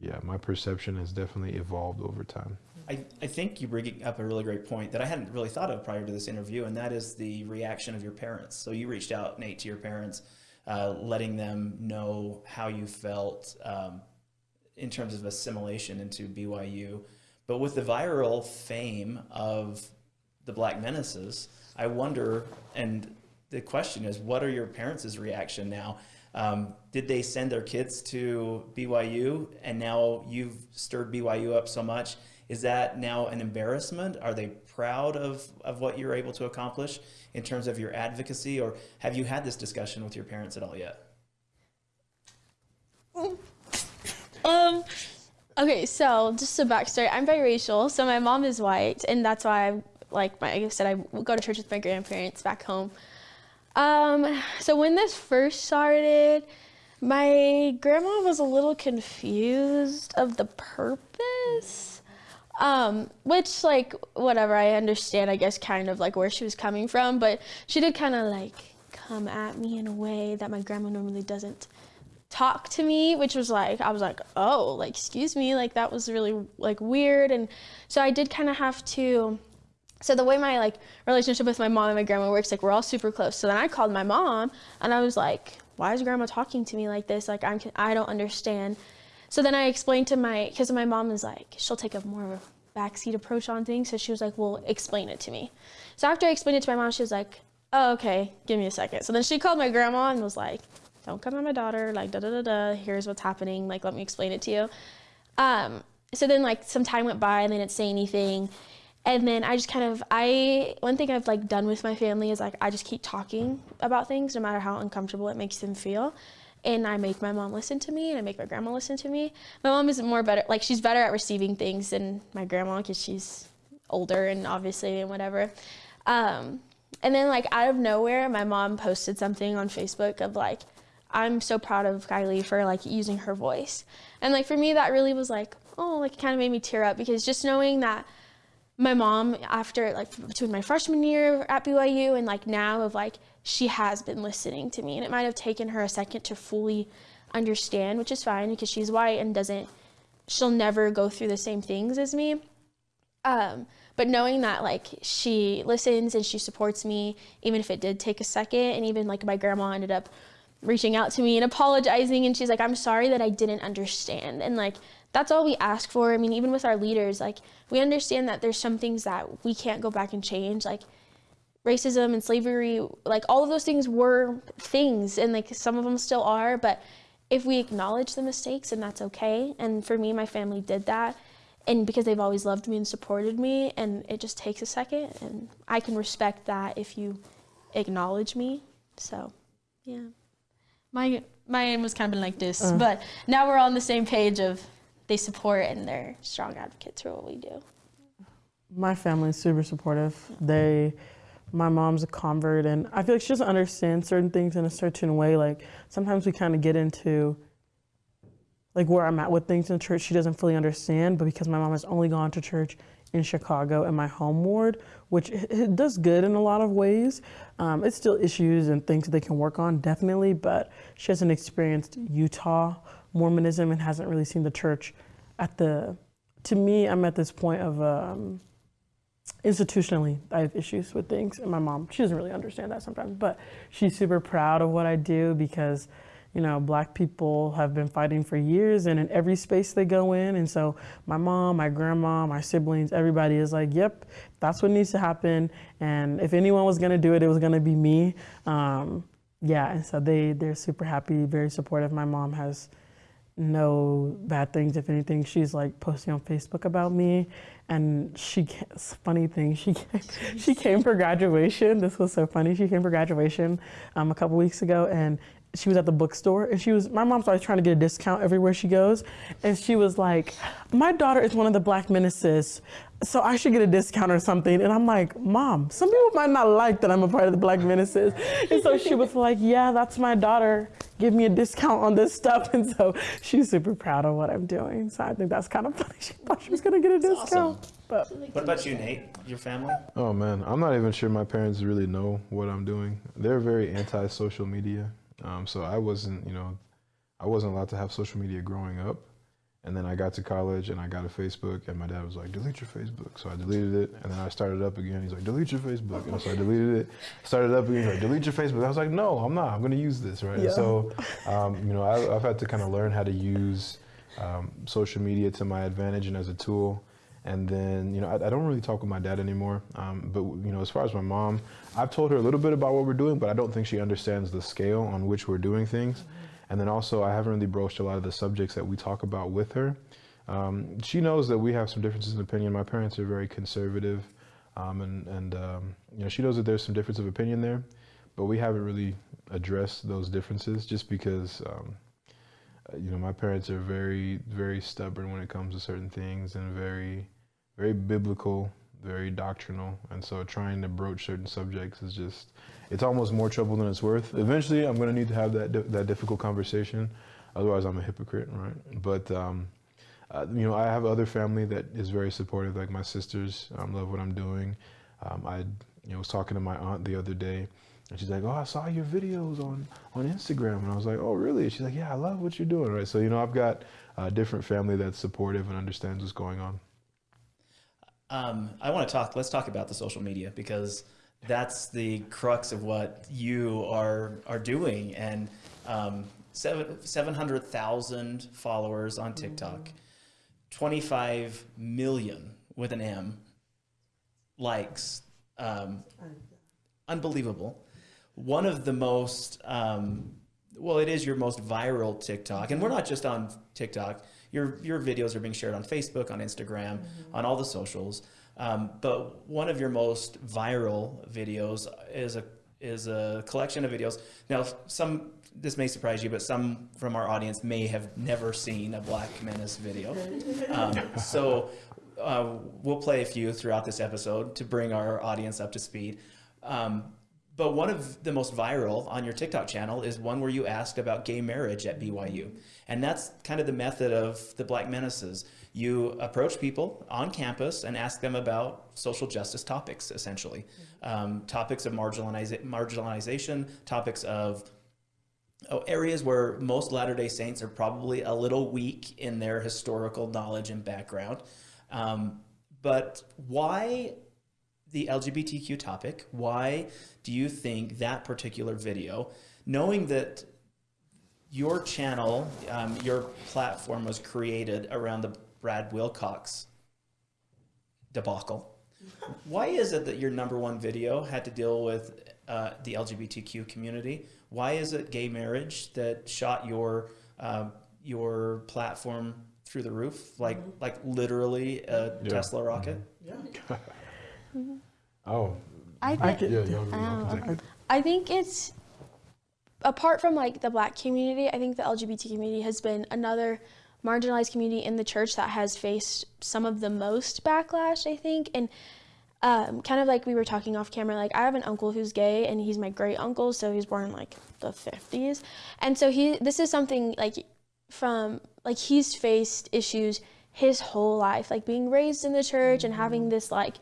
yeah, my perception has definitely evolved over time. I, I think you bring up a really great point that I hadn't really thought of prior to this interview, and that is the reaction of your parents. So you reached out, Nate, to your parents, uh, letting them know how you felt um, in terms of assimilation into BYU. But with the viral fame of the Black Menaces, I wonder, and the question is, what are your parents' reaction now? Um, did they send their kids to BYU and now you've stirred BYU up so much? Is that now an embarrassment? Are they proud of, of what you're able to accomplish in terms of your advocacy? Or have you had this discussion with your parents at all yet? Um, Okay, so just a backstory. I'm biracial, so my mom is white, and that's why I like my, like I said I go to church with my grandparents back home. Um, so when this first started, my grandma was a little confused of the purpose. Um, which like whatever, I understand I guess kind of like where she was coming from, but she did kind of like come at me in a way that my grandma normally doesn't talk to me, which was like I was like, "Oh, like excuse me, like that was really like weird." And so I did kind of have to so the way my like relationship with my mom and my grandma works like we're all super close so then i called my mom and i was like why is grandma talking to me like this like i'm i don't understand so then i explained to my because my mom is like she'll take a more of a backseat approach on things. So she was like well explain it to me. So after i explained it to my mom she was like oh okay give me a second. So then she called my grandma and was like don't come at my daughter like da da da da here's what's happening like let me explain it to you. Um so then like some time went by and they didn't say anything. And then I just kind of I one thing I've like done with my family is like I just keep talking about things no matter how uncomfortable it makes them feel. And I make my mom listen to me and I make my grandma listen to me. My mom is more better like she's better at receiving things than my grandma because she's older and obviously and whatever. Um, and then like out of nowhere my mom posted something on Facebook of like I'm so proud of Kylie for like using her voice. And like for me that really was like oh like it kind of made me tear up because just knowing that my mom after like between my freshman year at BYU and like now of like she has been listening to me and it might have taken her a second to fully understand which is fine because she's white and doesn't she'll never go through the same things as me. Um, but knowing that like she listens and she supports me even if it did take a second and even like my grandma ended up reaching out to me and apologizing and she's like i'm sorry that i didn't understand. And like that's all we ask for. I mean, even with our leaders, like we understand that there's some things that we can't go back and change, like racism and slavery, like all of those things were things and like some of them still are, but if we acknowledge the mistakes and that's okay. And for me, my family did that. And because they've always loved me and supported me, and it just takes a second, and I can respect that if you acknowledge me. So, yeah. My my aim was kind of like this, uh. but now we're on the same page of they support and they're strong advocates for what we do. My family is super supportive. They, my mom's a convert, and I feel like she doesn't understand certain things in a certain way. Like sometimes we kind of get into like where I'm at with things in the church, she doesn't fully understand. But because my mom has only gone to church in Chicago in my home ward, which it does good in a lot of ways. Um, it's still issues and things that they can work on, definitely, but she hasn't experienced Utah Mormonism and hasn't really seen the church at the, to me, I'm at this point of um, institutionally, I have issues with things. And my mom, she doesn't really understand that sometimes, but she's super proud of what I do because, you know, black people have been fighting for years and in every space they go in. And so my mom, my grandma, my siblings, everybody is like, yep, that's what needs to happen. And if anyone was going to do it, it was going to be me. Um, yeah, and so they, they're super happy, very supportive. My mom has no bad things. If anything, she's like posting on Facebook about me. And she, funny thing, she (laughs) came, she came for graduation. This was so funny. She came for graduation um, a couple weeks ago, and she was at the bookstore and she was my mom's always trying to get a discount everywhere she goes and she was like my daughter is one of the Black Menaces so I should get a discount or something. And I'm like, Mom, some people might not like that I'm a part of the Black Menaces. And so she was like, Yeah, that's my daughter. Give me a discount on this stuff. And so she's super proud of what I'm doing. So I think that's kind of funny. She thought she was going to get a that's discount. Awesome. But what about you, Nate? Your family? Oh man, I'm not even sure my parents really know what I'm doing. They're very anti-social media. Um, so I wasn't, you know, I wasn't allowed to have social media growing up. And then I got to college and I got a Facebook, and my dad was like, delete your Facebook. So I deleted it, and then I started up again. He's like, delete your Facebook. And so I deleted it, started up again. He's like, delete your Facebook. I was like, no, I'm not. I'm going to use this, right? Yeah. So, um, you know, I, have had to kind of learn how to use um, social media to my advantage and as a tool. And then, you know, I, I don't really talk with my dad anymore. Um, but, you know, as far as my mom, I've told her a little bit about what we're doing, but I don't think she understands the scale on which we're doing things. Mm-hmm. And then also, I haven't really broached a lot of the subjects that we talk about with her. Um, she knows that we have some differences in opinion. My parents are very conservative, um, and, and um, you know, she knows that there's some difference of opinion there, but we haven't really addressed those differences just because, um, you know, my parents are very, very stubborn when it comes to certain things and very, very biblical, very doctrinal, and so trying to broach certain subjects is just it's almost more trouble than it's worth. Eventually, I'm going to need to have that that difficult conversation, otherwise I'm a hypocrite, right? But um, uh, you know, I have other family that is very supportive, like my sisters um, love what I'm doing. Um, I you know was talking to my aunt the other day, and she's like, "Oh, I saw your videos on on Instagram," and I was like, "Oh, really?" She's like, "Yeah, I love what you're doing." Right. So you know, I've got a different family that's supportive and understands what's going on. Um, I want to talk. Let's talk about the social media because that's the crux of what you are are doing. And um, seven seven hundred thousand followers on TikTok, twenty five million with an M likes. Um, unbelievable. One of the most um, well, it is your most viral TikTok, and we're not just on TikTok. Your your videos are being shared on Facebook, on Instagram, on all the socials. Um, but one of your most viral videos is a is a collection of videos. Now, some this may surprise you, but some from our audience may have never seen a Black Menace video. (laughs) Um, so uh, we'll play a few throughout this episode to bring our audience up to speed. Um, but one of the most viral on your TikTok channel is one where you asked about gay marriage at BYU. And that's kind of the method of the Black Menaces. You approach people on campus and ask them about social justice topics, essentially. Um, topics of marginaliza- marginalization, topics of oh, areas where most Latter day Saints are probably a little weak in their historical knowledge and background. Um, but why the LGBTQ topic? Why do you think that particular video, knowing that your channel, um, your platform was created around the Brad Wilcox debacle? Why is it that your number one video had to deal with uh, the LGBTQ community? Why is it gay marriage that shot your uh, your platform through the roof, like like literally a Yeah. Tesla rocket? (laughs) Oh, I I think could, yeah, y'all, y'all Um, can take it. I think it's apart from like the black community, I think the LGBT community has been another marginalized community in the church that has faced some of the most backlash, I think. And um, kind of like we were talking off camera, like I have an uncle who's gay and he's my great uncle, so he's born in like the 50s. And so he this is something like from like he's faced issues his whole life, like being raised in the church and having this like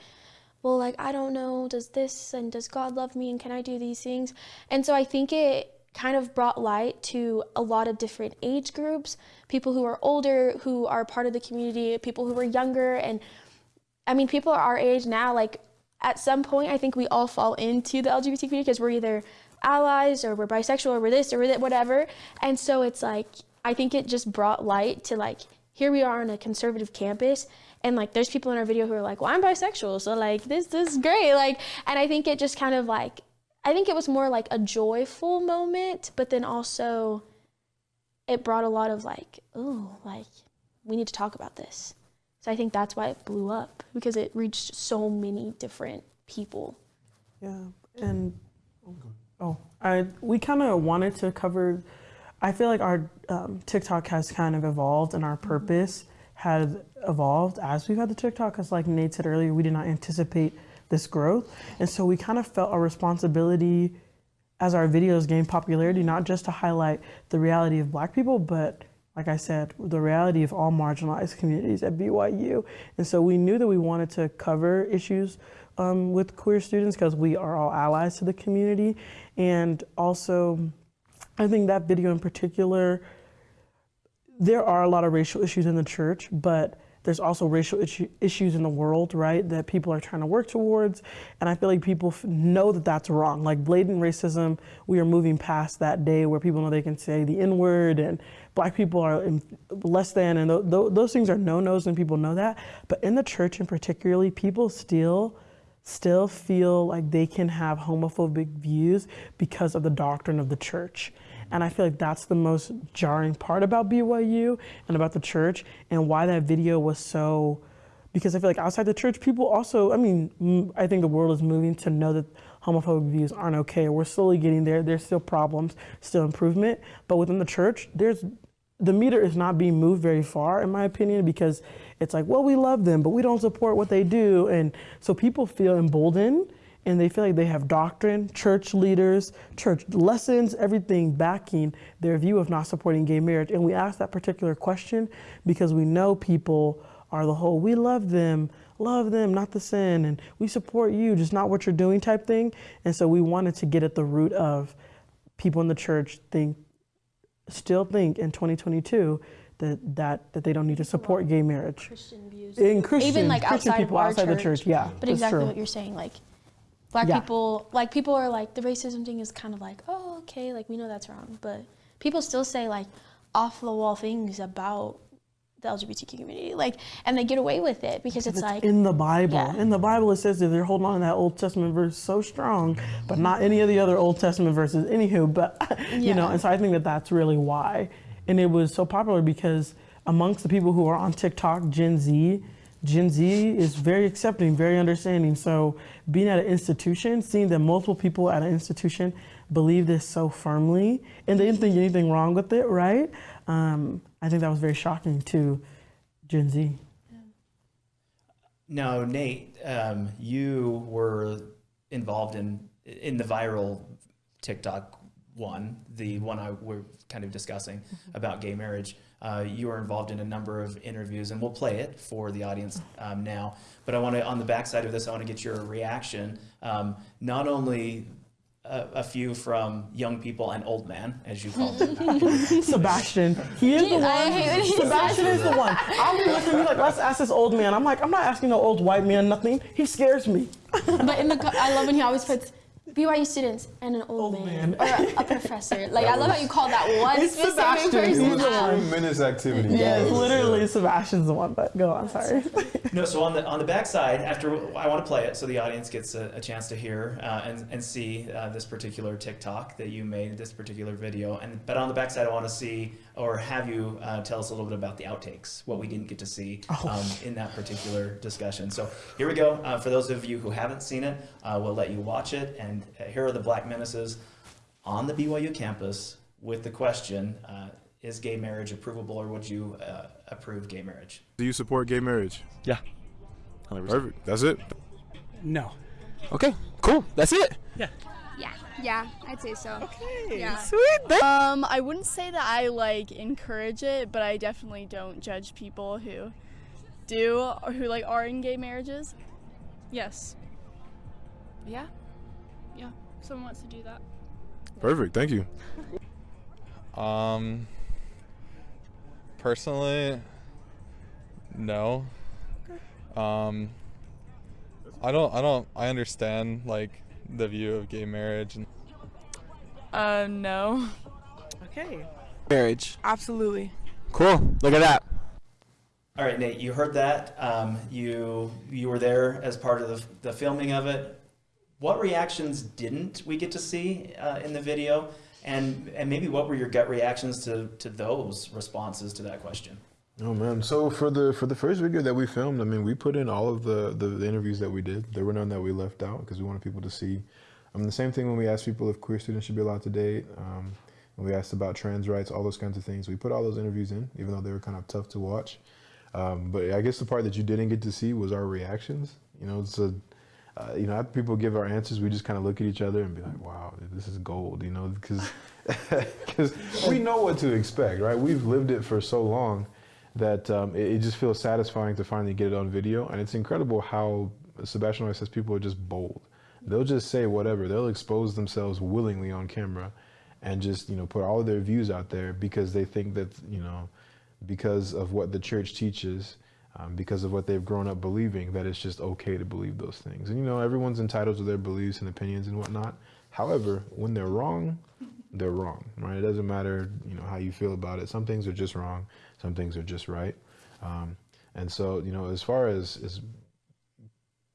well, like, I don't know, does this and does God love me and can I do these things? And so I think it kind of brought light to a lot of different age groups, people who are older, who are part of the community, people who are younger. And I mean, people our age now, like, at some point, I think we all fall into the LGBT community because we're either allies or we're bisexual or we're this or we're that, whatever. And so it's like, I think it just brought light to like, here we are on a conservative campus and like there's people in our video who are like well i'm bisexual so like this, this is great like and i think it just kind of like i think it was more like a joyful moment but then also it brought a lot of like oh like we need to talk about this. So i think that's why it blew up because it reached so many different people. Yeah, and oh, I we kind of wanted to cover. I feel like our um, TikTok has kind of evolved, and our purpose has evolved as we've had the TikTok. Because, like Nate said earlier, we did not anticipate this growth, and so we kind of felt a responsibility as our videos gain popularity, not just to highlight the reality of Black people, but like I said, the reality of all marginalized communities at BYU. And so we knew that we wanted to cover issues um, with queer students because we are all allies to the community. And also, I think that video in particular, there are a lot of racial issues in the church, but there's also racial issue, issues in the world, right, that people are trying to work towards. And I feel like people know that that's wrong. Like blatant racism, we are moving past that day where people know they can say the N word and black people are in, less than, and th- th- those things are no nos, and people know that. But in the church, and particularly, people still still feel like they can have homophobic views because of the doctrine of the church. And I feel like that's the most jarring part about BYU and about the church and why that video was so because I feel like outside the church, people also, I mean, I think the world is moving to know that homophobic views aren't okay. We're slowly getting there. There's still problems, still improvement. But within the church, there's the meter is not being moved very far, in my opinion, because it's like, well, we love them, but we don't support what they do. And so people feel emboldened and they feel like they have doctrine, church leaders, church lessons, everything backing their view of not supporting gay marriage. And we ask that particular question because we know people are the whole, we love them, love them, not the sin, and we support you, just not what you're doing type thing. And so we wanted to get at the root of people in the church think still think in 2022 that that that they don't need to support gay marriage. Christian views. In Christian, Even like Christian outside people outside the church. church, yeah, But exactly true. what you're saying, like black Yeah. people, like people are like the racism thing is kind of like, oh, okay, like we know that's wrong, but people still say like off the wall things about the LGBTQ community, like, and they get away with it because it's It's like, in the Bible. Yeah. In the Bible, it says that they're holding on to that Old Testament verse so strong, but not any of the other Old Testament verses. Anywho, but (laughs) you know, and so I think that that's really why. And it was so popular because amongst the people who are on TikTok, Gen Z, Gen Z is very accepting, very understanding. So being at an institution, seeing that multiple people at an institution believe this so firmly, and they didn't think anything wrong with it, right? Um, I think that was very shocking to Gen Z. Now, Nate, um, you were involved in in the viral TikTok one, the one I we're kind of discussing about gay marriage. Uh, you were involved in a number of interviews, and we'll play it for the audience um, now. But I want to, on the backside of this, I want to get your reaction. Um, not only a, a few from young people and old man, as you called them. (laughs) Sebastian. He is the one. I hate when he Sebastian is the one. I'll be listening. He's like, let's ask this old man. I'm like, I'm not asking no old white man nothing. He scares me. but in the, I love when he always puts BYU students and an old, Old man, man. or a, a professor. Like I love how you call that one It's specific Sebastian. person He's the out. one. Tremendous activity. Yeah, guys. literally Sebastian's the one. But go on. Sorry. No, so on the on the backside, after I want to play it, so the audience gets a, a chance to hear uh, and and see uh, this particular TikTok that you made, this particular video, and but on the backside, I want to see or have you uh, tell us a little bit about the outtakes, what we didn't get to see um, in that particular discussion. So here we go. Uh, for those of you who haven't seen it, uh, we'll let you watch it, and uh, here are the Black Menaces on the BYU campus with the question: uh, Is gay marriage approvable, or would you uh, approve gay marriage? Do you support gay marriage? Yeah. 100%. Perfect. That's it. No. Okay, cool. That's it. Yeah, yeah, I'd say so. Okay, Yeah. sweet. Um, I wouldn't say that I like encourage it, but I definitely don't judge people who do or who like are in gay marriages. Yes. Yeah. Yeah. Someone wants to do that. Perfect. Thank you. (laughs) Um, personally, no. Um, I don't. I don't. I understand like the view of gay marriage and Uh, no. Okay. Marriage. Absolutely. Cool. Look at that. All right, Nate, you heard that. Um, you you were there as part of the, the filming of it. What reactions didn't we get to see uh, in the video, and and maybe what were your gut reactions to to those responses to that question? Oh man! So for the for the first video that we filmed, I mean, we put in all of the the, the interviews that we did. There were none that we left out because we wanted people to see. I mean, the same thing when we asked people if queer students should be allowed to date. Um, when we asked about trans rights, all those kinds of things, we put all those interviews in, even though they were kind of tough to watch. Um, but I guess the part that you didn't get to see was our reactions. You know, it's a, uh, you know, after people give our answers, we just kind of look at each other and be like, "Wow, this is gold," you know, because because (laughs) we know what to expect, right? We've lived it for so long that um, it, it just feels satisfying to finally get it on video, and it's incredible how Sebastian always says people are just bold. They'll just say whatever. They'll expose themselves willingly on camera, and just you know put all of their views out there because they think that you know because of what the church teaches, um, because of what they've grown up believing, that it's just okay to believe those things. And you know, everyone's entitled to their beliefs and opinions and whatnot. However, when they're wrong, they're wrong, right? It doesn't matter, you know, how you feel about it. Some things are just wrong, some things are just right. Um, and so, you know, as far as, as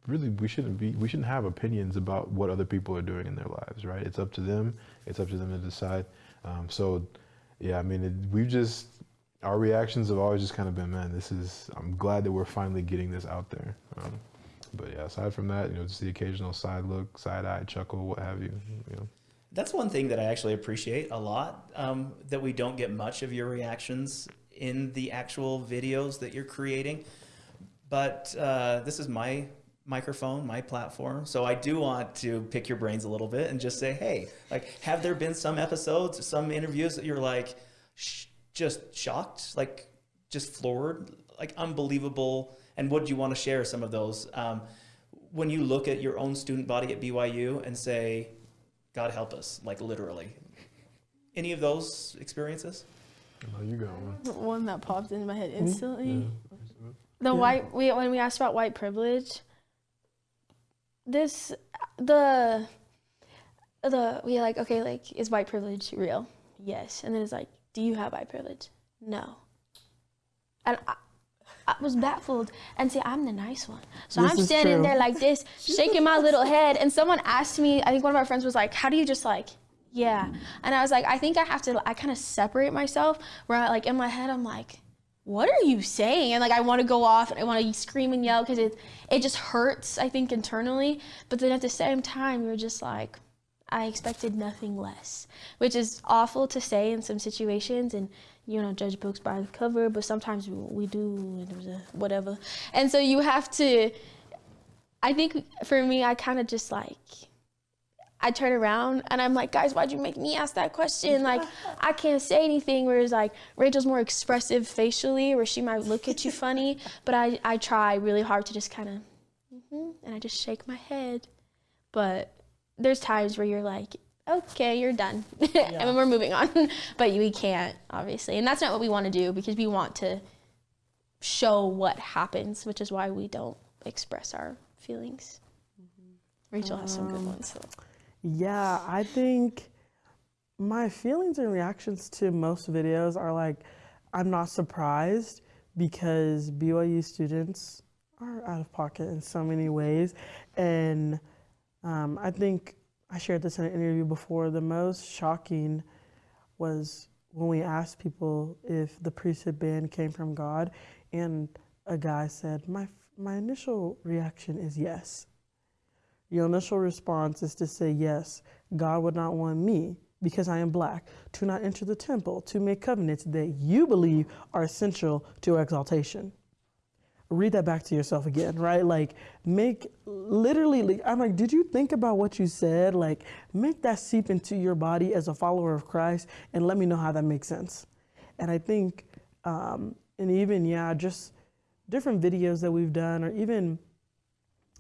really we shouldn't be we shouldn't have opinions about what other people are doing in their lives right it's up to them it's up to them to decide um, so yeah i mean it, we've just our reactions have always just kind of been man this is i'm glad that we're finally getting this out there um, but yeah aside from that you know just the occasional side look side eye chuckle what have you you know That's one thing that I actually appreciate a lot. Um, that we don't get much of your reactions in the actual videos that you're creating. But uh, this is my microphone, my platform. So I do want to pick your brains a little bit and just say, hey, like, have there been some episodes, some interviews that you're like, sh- just shocked, like, just floored, like, unbelievable? And would you want to share some of those? Um, when you look at your own student body at BYU and say, God help us, like literally. Any of those experiences? Oh, you got one. The one that popped into my head hmm? instantly. Yeah. The white we when we asked about white privilege, this the the we like okay like is white privilege real? Yes, and then it's like, do you have white privilege? No. And I, I was baffled, and see, I'm the nice one, so This I'm standing true. there like this, shaking my little head, and someone asked me. I think one of our friends was like, "How do you just like?" Yeah, and I was like, I think I have to. I kind of separate myself. Where I, like in my head, I'm like, what are you saying? And like I want to go off and I want to scream and yell because it it just hurts. I think internally, but then at the same time, you're just like, I expected nothing less, which is awful to say in some situations and. You know, judge books by the cover, but sometimes we, we do, and there's a whatever. And so you have to. I think for me, I kind of just like I turn around and I'm like, guys, why'd you make me ask that question? Like, I can't say anything. Whereas like Rachel's more expressive facially, where she might look at you (laughs) funny, but I, I try really hard to just kind of, mm-hmm, and I just shake my head. But there's times where you're like, okay, you're done, (laughs) and then we're moving on. (laughs) but we can't, obviously, and that's not what we want to do because we want to show what happens, which is why we don't express our feelings. Rachel has some good Um, ones. So. Yeah, I think my feelings and reactions to most videos are like, I'm not surprised because BYU students are out of pocket in so many ways. And um, I think I shared this in an interview before. The most shocking was when we asked people if the priesthood ban came from God, and a guy said, My, my initial reaction is yes. Your initial response is to say, Yes, God would not want me, because I am black, to not enter the temple, to make covenants that you believe are essential to exaltation. Read that back to yourself again, right? Like, make literally, like, I'm like, did you think about what you said? Like, make that seep into your body as a follower of Christ and let me know how that makes sense. And I think, um, and even, yeah, just different videos that we've done, or even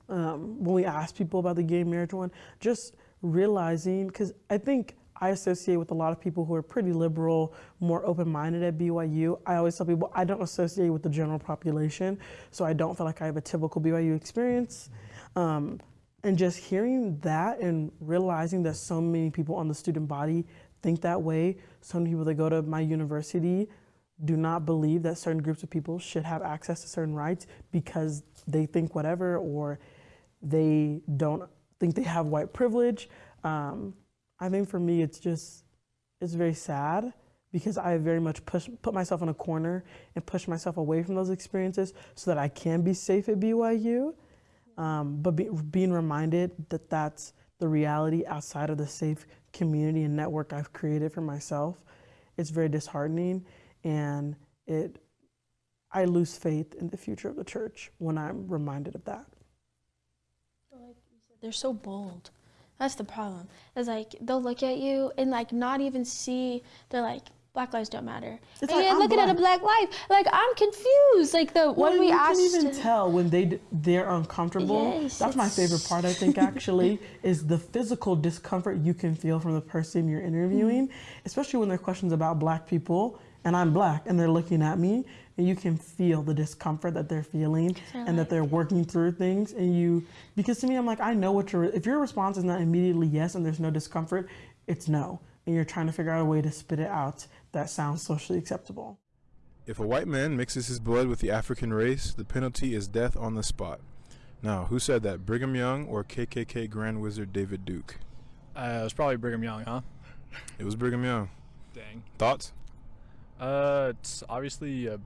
um, when we ask people about the gay marriage one, just realizing, because I think I associate with a lot of people who are pretty liberal, more open minded at BYU. I always tell people I don't associate with the general population, so I don't feel like I have a typical BYU experience. Um, and just hearing that and realizing that so many people on the student body think that way, so many people that go to my university do not believe that certain groups of people should have access to certain rights because they think whatever or they don't think they have white privilege. Um, I think for me, it's just, it's very sad because I very much push, put myself in a corner and push myself away from those experiences so that I can be safe at BYU. Um, but be, being reminded that that's the reality outside of the safe community and network I've created for myself, it's very disheartening, and it I lose faith in the future of the church when I'm reminded of that. they're so bold. That's the problem. It's like they'll look at you and like not even see. They're like, Black lives don't matter. It's and like, I'm looking at a black life. Like I'm confused. Like the Well, when we you asked. can even to- tell when they they're uncomfortable. Yes, That's my favorite part. I think actually (laughs) is the physical discomfort you can feel from the person you're interviewing, mm-hmm. especially when there are questions about black people and I'm black and they're looking at me and you can feel the discomfort that they're feeling they're and that they're working through things and you because to me I'm like I know what your if your response is not immediately yes and there's no discomfort, it's no. And you're trying to figure out a way to spit it out that sounds socially acceptable. If a white man mixes his blood with the African race, the penalty is death on the spot. Now, who said that? Brigham Young or KKK Grand Wizard David Duke? Uh, it was probably Brigham Young, huh? It was Brigham Young. Dang. Thoughts? Uh, it's obviously a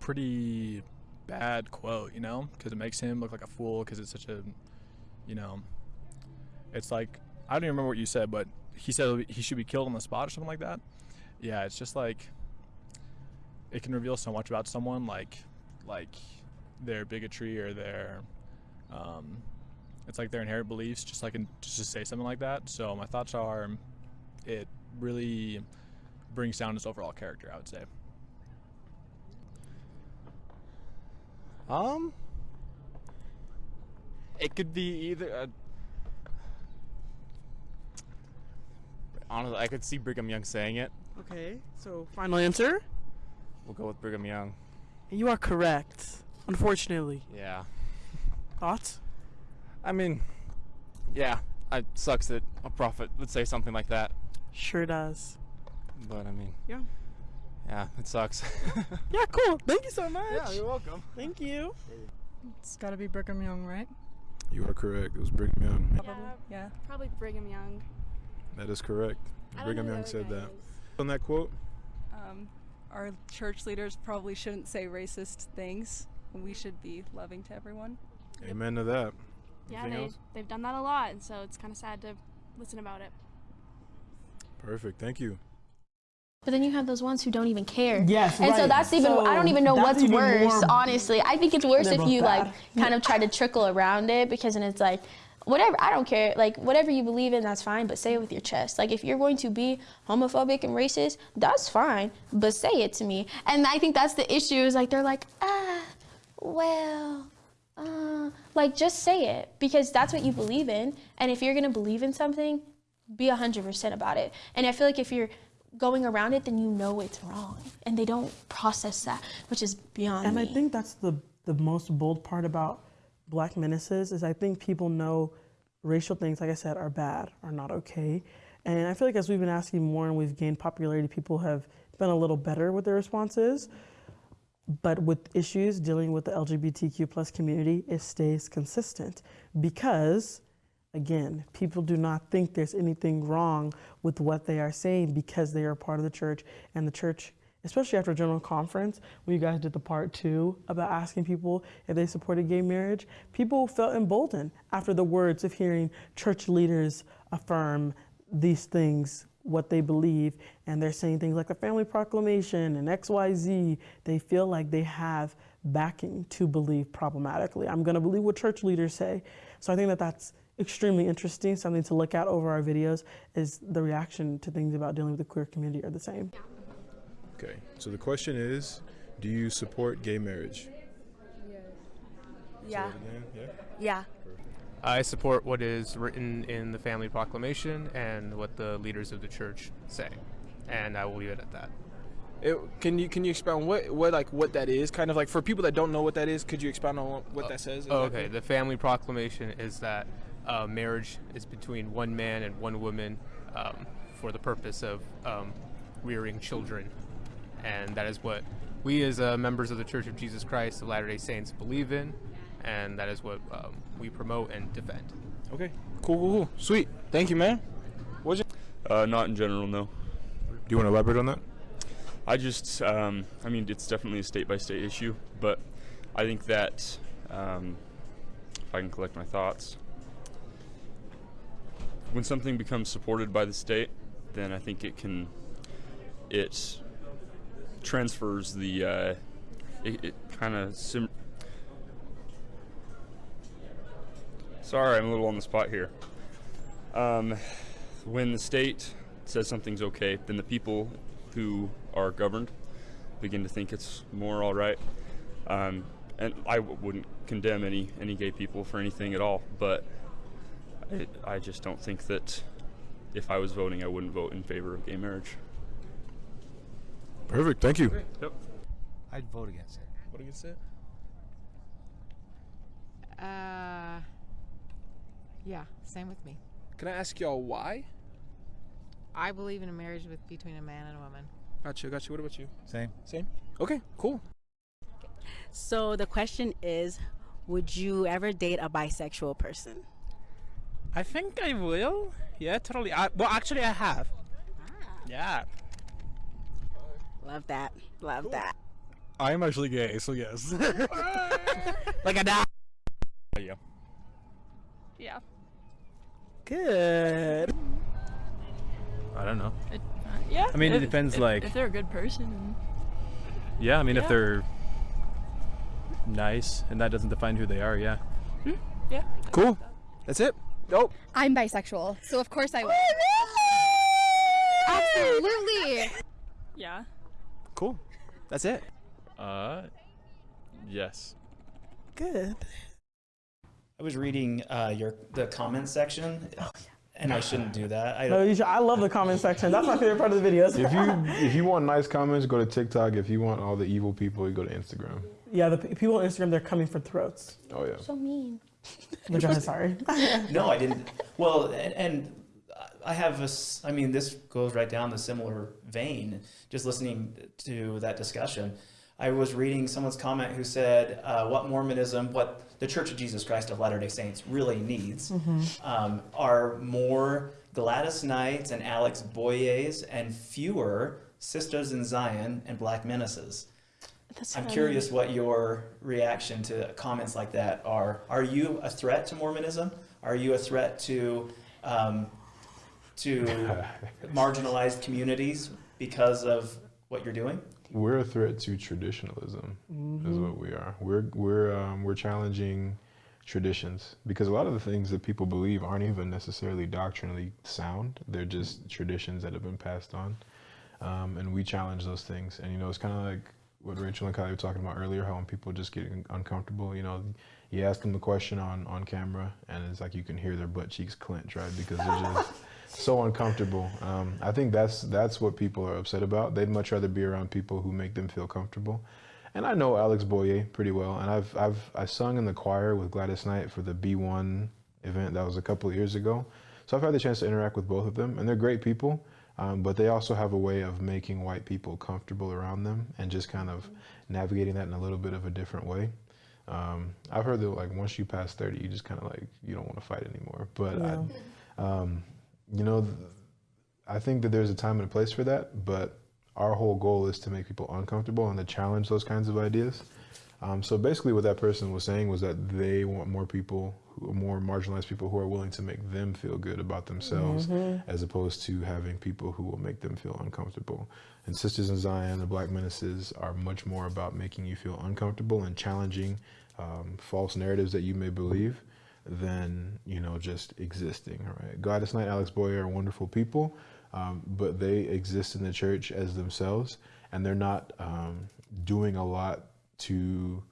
pretty bad quote, you know, because it makes him look like a fool because it's such a, you know, it's like I don't even remember what you said, but he said he should be killed on the spot or something like that. Yeah, it's just like it can reveal so much about someone, like like their bigotry or their um, it's like their inherent beliefs. Just like in, just to say something like that. So my thoughts are, it really brings down his overall character. I would say. Um, it could be either. A, honestly, I could see Brigham Young saying it. Okay, so final answer? We'll go with Brigham Young. You are correct. Unfortunately. Yeah. Thoughts? I mean, yeah, it sucks that a prophet would say something like that. Sure does. But I mean, Yeah. Yeah, it sucks. (laughs) Yeah, cool. Thank you so much. yeah, you're welcome. Thank you. It's got to be Brigham Young, right? You are correct. It was Brigham Young. Yeah, yeah. Probably Brigham Young. That is correct. I Brigham Young said other that. On that quote, Um, our church leaders probably shouldn't say racist things. We should be loving to everyone. amen to that. Yeah, Anything they, else? they've done that a lot, and so it's kind of sad to listen about it. Perfect. Thank you. But then you have those ones who don't even care. Yes, And so that's even I don't even know what's worse, honestly. I think it's worse if you like kind of try to trickle around it because then it's like whatever, I don't care. Like whatever you believe in, that's fine, but say it with your chest. Like if you're going to be homophobic and racist, that's fine, but say it to me. And I think that's the issue is like they're like, "Ah, well, uh, like just say it because that's what you believe in. And if you're going to believe in something, be 100% about it. And I feel like if you're going around it, then you know it's wrong. And they don't process that, which is beyond And me. I think that's the the most bold part about Black Menaces is I think people know racial things, like I said, are bad, are not okay. And I feel like as we've been asking more and we've gained popularity, people have been a little better with their responses. But with issues dealing with the LGBTQ plus community, it stays consistent because, again, people do not think there's anything wrong with what they are saying because they are part of the church. And the church especially after a general conference when you guys did the part two about asking people if they supported gay marriage people felt emboldened after the words of hearing church leaders affirm these things what they believe. And they're saying things like the family proclamation and xyz they feel like they have backing to believe problematically. I'm going to believe what church leaders say. So i think that that's extremely interesting something to look at over our videos is the reaction to things about dealing with the queer community are the same Okay. So the question is, do you support gay marriage? Yeah. Say it again. Yeah. Yeah. I support what is written in the Family Proclamation and what the leaders of the church say, and I will leave it at that. It, can you can you expound what what like what that is? Kind of like for people that don't know what that is, could you expound on what that says? Oh, okay, the Family Proclamation is that uh, marriage is between one man and one woman um, for the purpose of um, rearing children, and that is what we as uh, members of the Church of Jesus Christ of Latter-day Saints believe in, and that is what um, we promote and defend. Okay. Cool, cool, cool. Sweet. Thank you, man. What's your Uh, not in general, no. Do you want to elaborate on that? I just, um, I mean, it's definitely a state by state issue, but I think that, um, if I can collect my thoughts, when something becomes supported by the state, then I think it can, it transfers the, uh, it, it kind of sim. Sorry, I'm a little on the spot here. Um, when the state says something's okay, then the people who are governed begin to think it's more all right. Um, and I w- wouldn't condemn any any gay people for anything at all, but I, I just don't think that if I was voting, I wouldn't vote in favor of gay marriage. Perfect. Thank you. Yep. I'd vote against it. Vote against it? Uh, yeah, same with me. Can I ask y'all why? I believe in a marriage with between a man and a woman. Gotcha, gotcha. What about you? Same. Same. Okay, cool. So the question is, would you ever date a bisexual person? I think I will. Yeah, totally. I, well, actually, I have. Yeah. Love that. Love that. I am actually gay, so yes. (laughs) (laughs) like a dog. Yeah. Yeah. Good. I don't know. It, uh, yeah. I mean, it depends, if- like- if they're a good person. Yeah, I mean, Yeah. if they're nice and that doesn't define who they are, yeah. yeah. Cool. That's it. Dope. I'm bisexual, so of course I will. Absolutely. Yeah. Cool. That's it. Uh, yes. Good. I was reading uh, your the comment section, and I shouldn't do that. I No, you should, I love the comment section. That's my favorite part of the videos. If you if you want nice comments, go to TikTok. If you want all the evil people, you go to Instagram. yeah, the people on Instagram, they're coming for throats. Oh yeah. So mean. (laughs) Go ahead, sorry. (laughs) no, I didn't. Well, and, and I have a. I mean, this goes right down the similar vein. Just listening to that discussion, I was reading someone's comment who said, uh, "What Mormonism, what the Church of Jesus Christ of Latter Day Saints really needs, Mhm. um, are more Gladys Knights and Alex Boyés, and fewer Sisters in Zion and Black Menaces." That's I'm funny. curious what your reaction to comments like that are. Are you a threat to Mormonism? Are you a threat to um, to (laughs) marginalized communities because of what you're doing? We're a threat to traditionalism, is Mhm. what we are. We're we're um, we're challenging traditions because a lot of the things that people believe aren't even necessarily doctrinally sound. They're just traditions that have been passed on, um, and we challenge those things. And you know, it's kind of like what Rachel and Kylie were talking about earlier, how when people just get uncomfortable, you know, you ask them the question on on camera, and it's like you can hear their butt cheeks clench, right? Because they're just (laughs) so uncomfortable. Um, I think that's that's what people are upset about. They'd much rather be around people who make them feel comfortable. And I know Alex Boyé pretty well, and I've I've I sung in the choir with Gladys Knight for the Be One event that was a couple of years ago. So I've had the chance to interact with both of them, and they're great people. Um, but they also have a way of making white people comfortable around them and just kind of navigating that in a little bit of a different way. Um, I've heard that like once you pass 30, you just kind of like you don't want to fight anymore. But Yeah. I, um, you know, th- I think that there's a time and a place for that. But our whole goal is to make people uncomfortable and to challenge those kinds of ideas. Um, so basically, what that person was saying was that they want more people, who, more marginalized people, who are willing to make them feel good about themselves, Mhm. as opposed to having people who will make them feel uncomfortable. And Sisters in Zion, the Black Menaces, are much more about making you feel uncomfortable and challenging um, false narratives that you may believe than you know just existing. Right? Gladys Knight, Alex Boyé are wonderful people, um, but they exist in the church as themselves, and they're not um, doing a lot to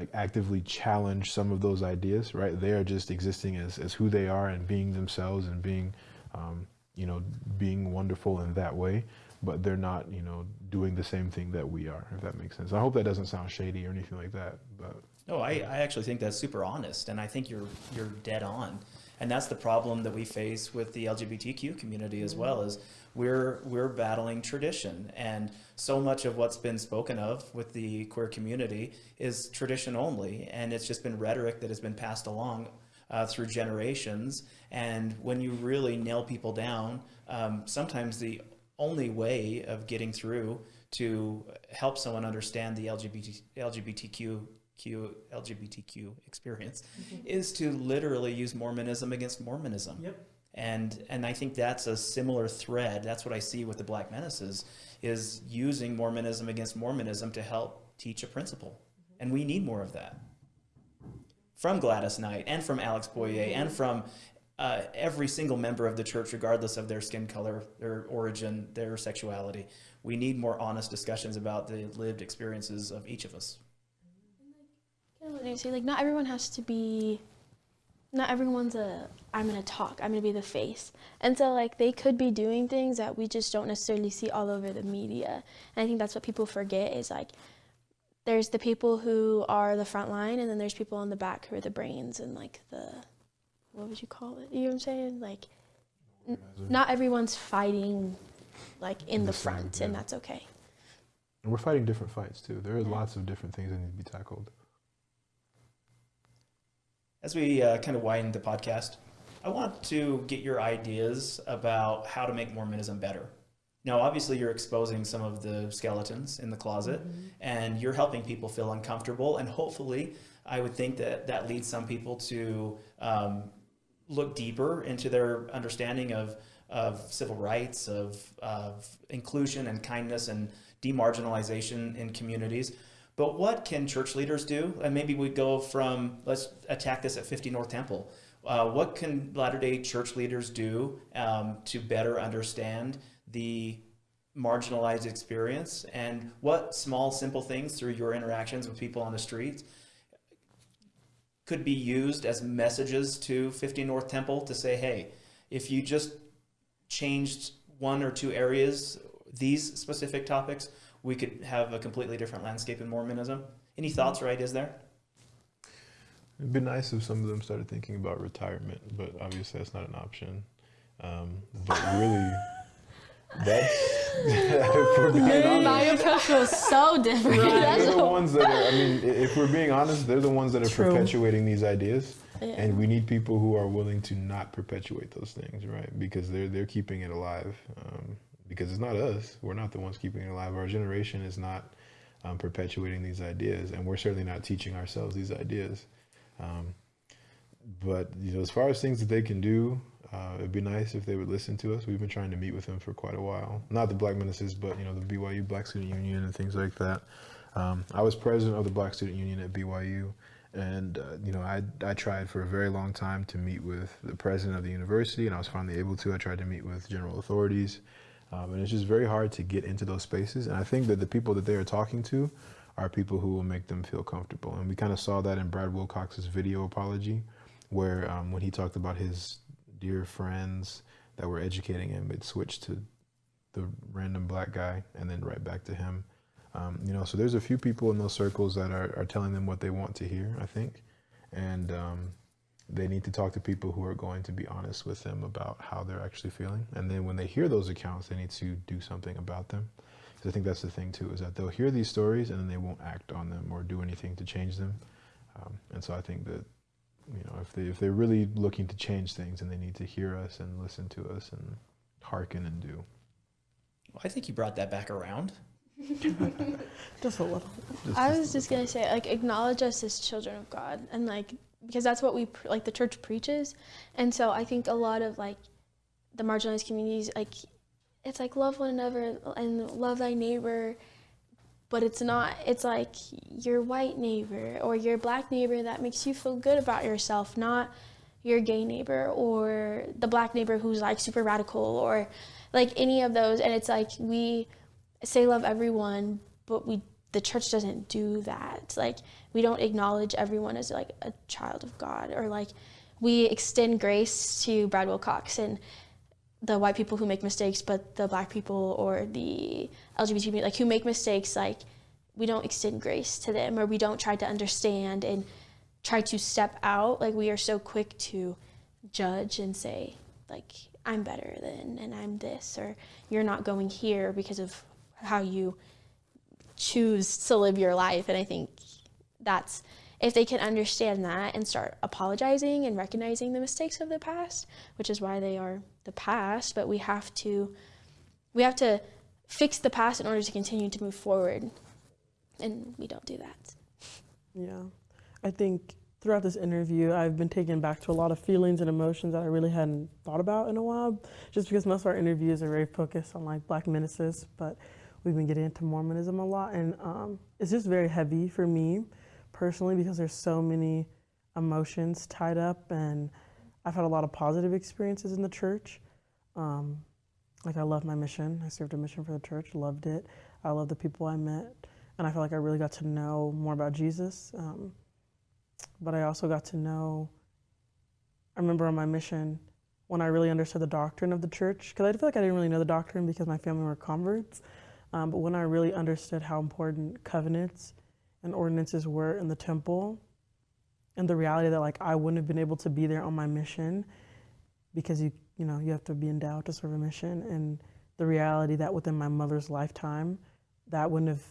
like actively challenge some of those ideas. Right? They are just existing as as who they are and being themselves and being um, you know being wonderful in that way. But they're not, you know, doing the same thing that we are. If that makes sense. I hope that doesn't sound shady or anything like that. But No, I, I actually think that's super honest, and I think you're you're dead on. And that's the problem that we face with the LGBTQ community as well is we're we're battling tradition, and so much of what's been spoken of with the queer community is tradition only, and it's just been rhetoric that has been passed along uh, through generations. And when you really nail people down, um, sometimes the only way of getting through to help someone understand the LGBT, LGBTQ Q, LGBTQ experience is to literally use Mormonism against Mormonism. Yep. And and I think that's a similar thread. That's what I see with the Black Menaces is using Mormonism against Mormonism to help teach a principle. And we need more of that. From Gladys Knight and from Alex Boyé and from uh, every single member of the church, regardless of their skin color, their origin, their sexuality. We need more honest discussions about the lived experiences of each of us. What do you say? Like, not everyone has to be. Not everyone's a. I'm gonna talk. I'm gonna be the face. And so, like, they could be doing things that we just don't necessarily see all over the media. And I think that's what people forget is like, there's the people who are the front line, and then there's people in the back who are the brains and like the, what would you call it? You know what I'm saying? Like, not everyone's fighting, like in the front, and that's okay. and we're fighting different fights too. There are lots of different things that need to be tackled. As we uh, kind of widen the podcast, I want to get your ideas about how to make Mormonism better. Now, obviously, you're exposing some of the skeletons in the closet, and you're helping people feel uncomfortable. And hopefully, I would think that that leads some people to um, look deeper into their understanding of of civil rights, of, of inclusion and kindness and demarginalization in communities. But what can church leaders do? And maybe we go from, let's attack this at 50 North Temple. Uh, what can Latter day Church leaders do um, to better understand the marginalized experience? And what small, simple things through your interactions with people on the streets could be used as messages to 50 North Temple to say, hey, if you just changed one or two areas, these specific topics, we could have a completely different landscape in Mormonism. Any thoughts or ideas there? It'd be nice if some of them started thinking about retirement, but obviously that's not an option. Um, but really, (laughs) that's if we're being honest, My approach was so different. (laughs) That's they're the ones that are. I mean, if we're being honest, they're the ones that are True. perpetuating these ideas, Yeah. and we need people who are willing to not perpetuate those things, right? Because they're they're keeping it alive. Um, because it's not us. We're not the ones keeping it alive. Our generation is not um, perpetuating these ideas, and we're certainly not teaching ourselves these ideas. Um, but you know, as far as things that they can do, uh, it'd be nice if they would listen to us. We've been trying to meet with them for quite a while. Not the Black Menaces, but you know, the BYU Black Student Union and things like that. Um, I was president of the Black Student Union at BYU, and uh, you know, I I tried for a very long time to meet with the president of the university, and I was finally able to. I tried to meet with general authorities, um, and it's just very hard to get into those spaces. And I think that the people that they are talking to are people who will make them feel comfortable. And we kind of saw that in Brad Wilcox's video apology, where um, when he talked about his dear friends that were educating him, it switched to the random black guy and then right back to him. Um, you know, so there's a few people in those circles that are, are telling them what they want to hear, I think. And um, they need to talk to people who are going to be honest with them about how they're actually feeling. And then when they hear those accounts, they need to do something about them. Because I think that's the thing too, is that they'll hear these stories and then they won't act on them or do anything to change them. Um, and so I think that, you know, if they if they're really looking to change things, and they need to hear us and listen to us and hearken and do. I think you brought that back around. (laughs) Just a little. I was just gonna say, like, acknowledge us as children of God, and like, because that's what we like the church preaches, and so I think a lot of like the marginalized communities, like, it's like love one another and love thy neighbor, but it's not. It's like your white neighbor or your black neighbor that makes you feel good about yourself, not your gay neighbor or the black neighbor who's like super radical or like any of those, and it's like we say love everyone, but we the church doesn't do that. Like we don't acknowledge everyone as like a child of God or like we extend grace to Brad Wilcox and the white people who make mistakes, but the black people or the LGBT like who make mistakes, like we don't extend grace to them or we don't try to understand and try to step out. Like we are so quick to judge and say, like, I'm better than and I'm this or you're not going here because of how you choose to live your life. And I think that's if they can understand that and start apologizing and recognizing the mistakes of the past, which is why they are the past, but we have to we have to fix the past in order to continue to move forward. And we don't do that. Yeah. I think throughout this interview, I've been taken back to a lot of feelings and emotions that I really hadn't thought about in a while, just because most of our interviews are very focused on like black ministers, but we've been getting into Mormonism a lot. And um, it's just very heavy for me personally because there's so many emotions tied up. And I've had a lot of positive experiences in the church. Um, like I love my mission. I served a mission for the church, loved it. I love the people I met. And I feel like I really got to know more about Jesus. Um, but I also got to know, I remember on my mission when I really understood the doctrine of the church, because I feel like I didn't really know the doctrine because my family were converts. Um, but when I really understood how important covenants and ordinances were in the temple, and the reality that like I wouldn't have been able to be there on my mission because you you know you have to be endowed to serve a mission, and the reality that within my mother's lifetime, that wouldn't have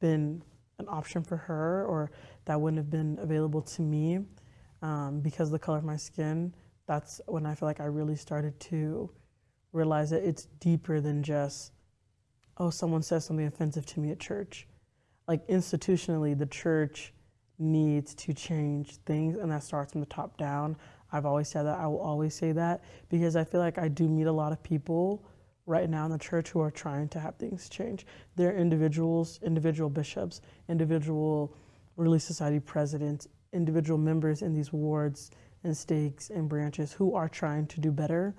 been an option for her or that wouldn't have been available to me um, because the color of my skin. That's when I feel like I really started to realize that it's deeper than just, oh, someone says something offensive to me at church. Like institutionally, the church needs to change things, and that starts from the top down. I've always said that. I will always say that because I feel like I do meet a lot of people right now in the church who are trying to have things change. They're individuals, individual bishops, individual Relief Society presidents, individual members in these wards and stakes and branches who are trying to do better.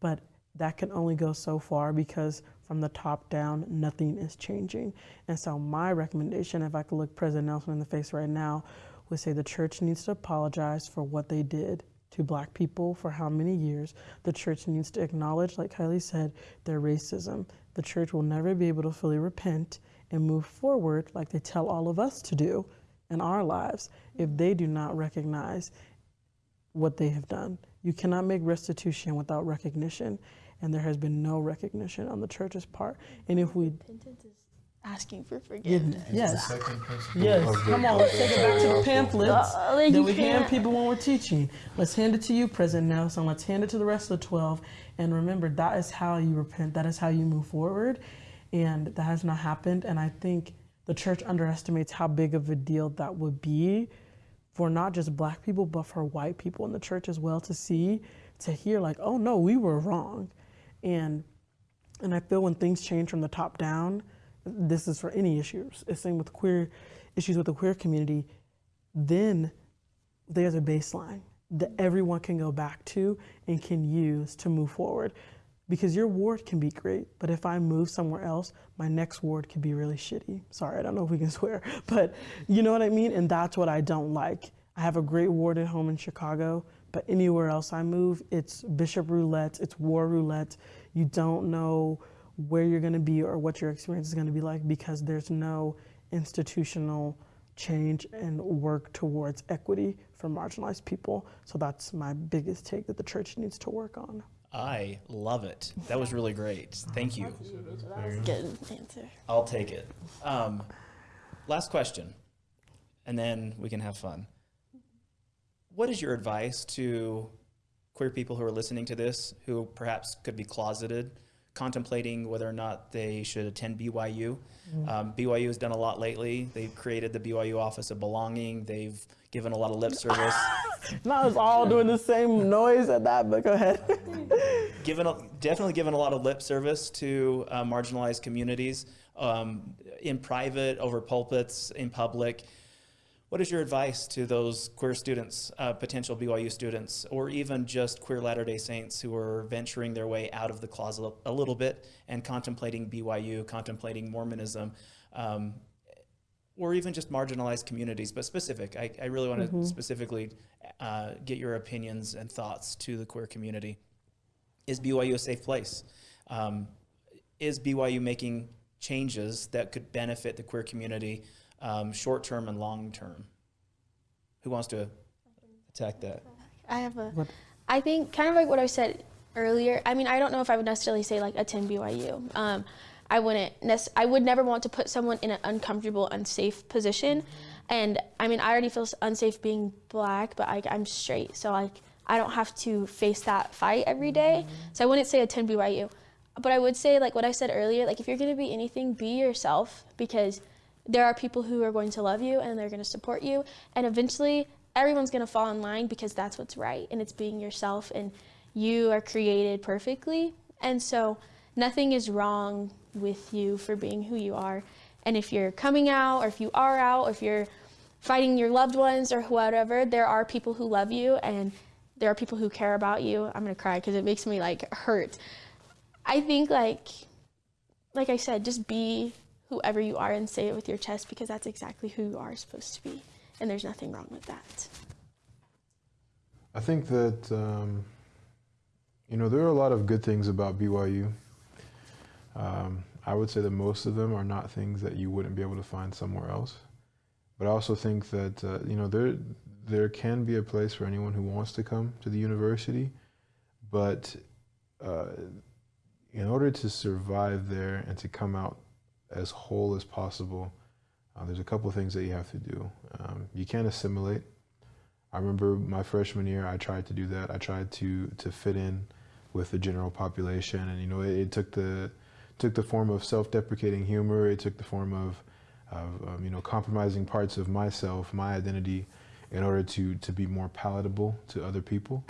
But that can only go so far because from the top down, nothing is changing. And so, my recommendation, if I could look President Nelson in the face right now, would say the church needs to apologize for what they did to black people for how many years. The church needs to acknowledge, like Kylie said, their racism. The church will never be able to fully repent and move forward like they tell all of us to do in our lives if they do not recognize what they have done. You cannot make restitution without recognition, and there has been no recognition on the church's part. And if we Repentance is asking for forgiveness. Yes. Second principle Yes. Come on, let's take it back to the pamphlets Uh, like that we hand can't- people when we're teaching. Let's hand it to you, President Nelson. Let's hand it to the rest of the 12. And remember, that is how you repent. That is how you move forward. And that has not happened. And I think the church underestimates how big of a deal that would be for not just black people, but for white people in the church as well to see, to hear, like, oh no, we were wrong. And and I feel when things change from the top down, this is for any issues. It's same with queer issues with the queer community. Then there's a baseline that everyone can go back to and can use to move forward. Because your ward can be great, but if I move somewhere else, my next ward could be really shitty. Sorry, I don't know if we can (laughs) swear, but you know what I mean? And that's what I don't like. I have a great ward at home in Chicago, but anywhere else I move, it's bishop roulette, it's war roulette. You don't know where you're going to be or what your experience is going to be like because there's no institutional change and work towards equity for marginalized people. So that's my biggest take that the church needs to work on. I love it. That was really great. Thank you. Good answer. I'll take it. Um, last question, and then we can have fun. What is your advice to queer people who are listening to this who perhaps could be closeted, contemplating whether or not they should attend BYU? Mm. Um, BYU has done a lot lately. They've created the BYU Office of Belonging. They've given a lot of lip service. (laughs) Not us all doing the same noise at that, but go ahead. (laughs) given a, definitely given a lot of lip service to uh, marginalized communities um, in private, over pulpits, in public. What is your advice to those queer students, uh, potential BYU students, or even just queer Latter day Saints who are venturing their way out of the closet a little bit and contemplating BYU, contemplating Mormonism, um, or even just marginalized communities, but specific? I, I really want to Mhm. specifically uh, get your opinions and thoughts to the queer community. Is BYU a safe place? Um, is BYU making changes that could benefit the queer community um, short term and long term? Who wants to attack that? I have a. What? I think kind of like what I said earlier. I mean, I don't know if I would necessarily say like attend BYU. Um, I wouldn't. Nec- I would never want to put someone in an uncomfortable, unsafe position. And I mean, I already feel unsafe being black, but I, I'm straight, so like I don't have to face that fight every day. So I wouldn't say attend BYU, but I would say like what I said earlier. Like if you're gonna be anything, be yourself because there are people who are going to love you and they're going to support you and eventually everyone's going to fall in line because that's what's right and it's being yourself and you are created perfectly and so nothing is wrong with you for being who you are. And if you're coming out or if you are out or if you're fighting your loved ones or whatever there are people who love you and there are people who care about you. I'm going to cry because it makes me like hurt. I think like like i said just be whoever you are and say it with your chest because that's exactly who you are supposed to be. And there's nothing wrong with that. I think that um, you know there are a lot of good things about BYU. Um, I would say that most of them are not things that you wouldn't be able to find somewhere else. But I also think that uh, you know there there can be a place for anyone who wants to come to the university, but uh, in order to survive there and to come out as whole as possible, uh, there's a couple things that you have to do. Um, you can't assimilate. I remember my freshman year, I tried to do that. I tried to to fit in with the general population, and you know, it, it took the took the form of self-deprecating humor. It took the form of of um, you know compromising parts of myself, my identity, in order to to be more palatable to other people,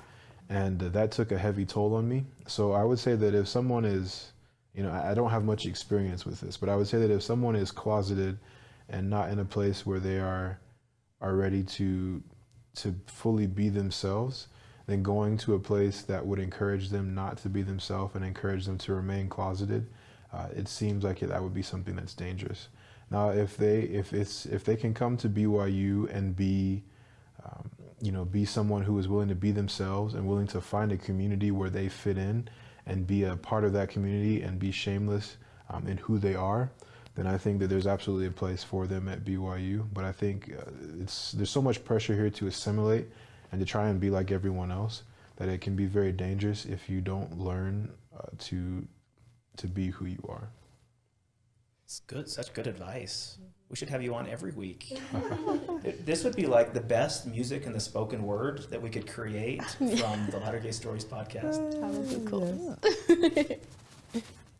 and uh, that took a heavy toll on me. So I would say that if someone is, you know, I, don't have much experience with this, but I would say that if someone is closeted and not in a place where they are are ready to to fully be themselves, then going to a place that would encourage them not to be themselves and encourage them to remain closeted, uh, it seems like that would be something that's dangerous. Now, if they if it's if they can come to BYU and be um, you know be someone who is willing to be themselves and willing to find a community where they fit in and be a part of that community and be shameless um, in who they are, then I think that there's absolutely a place for them at BYU. But I think uh, it's there's so much pressure here to assimilate and to try and be like everyone else that it can be very dangerous if you don't learn uh, to to be who you are. It's good, such good advice. We should have you on every week. (laughs) this would be like the best music and the spoken word that we could create from the Latter Gay Stories podcast. (laughs) That would be cool.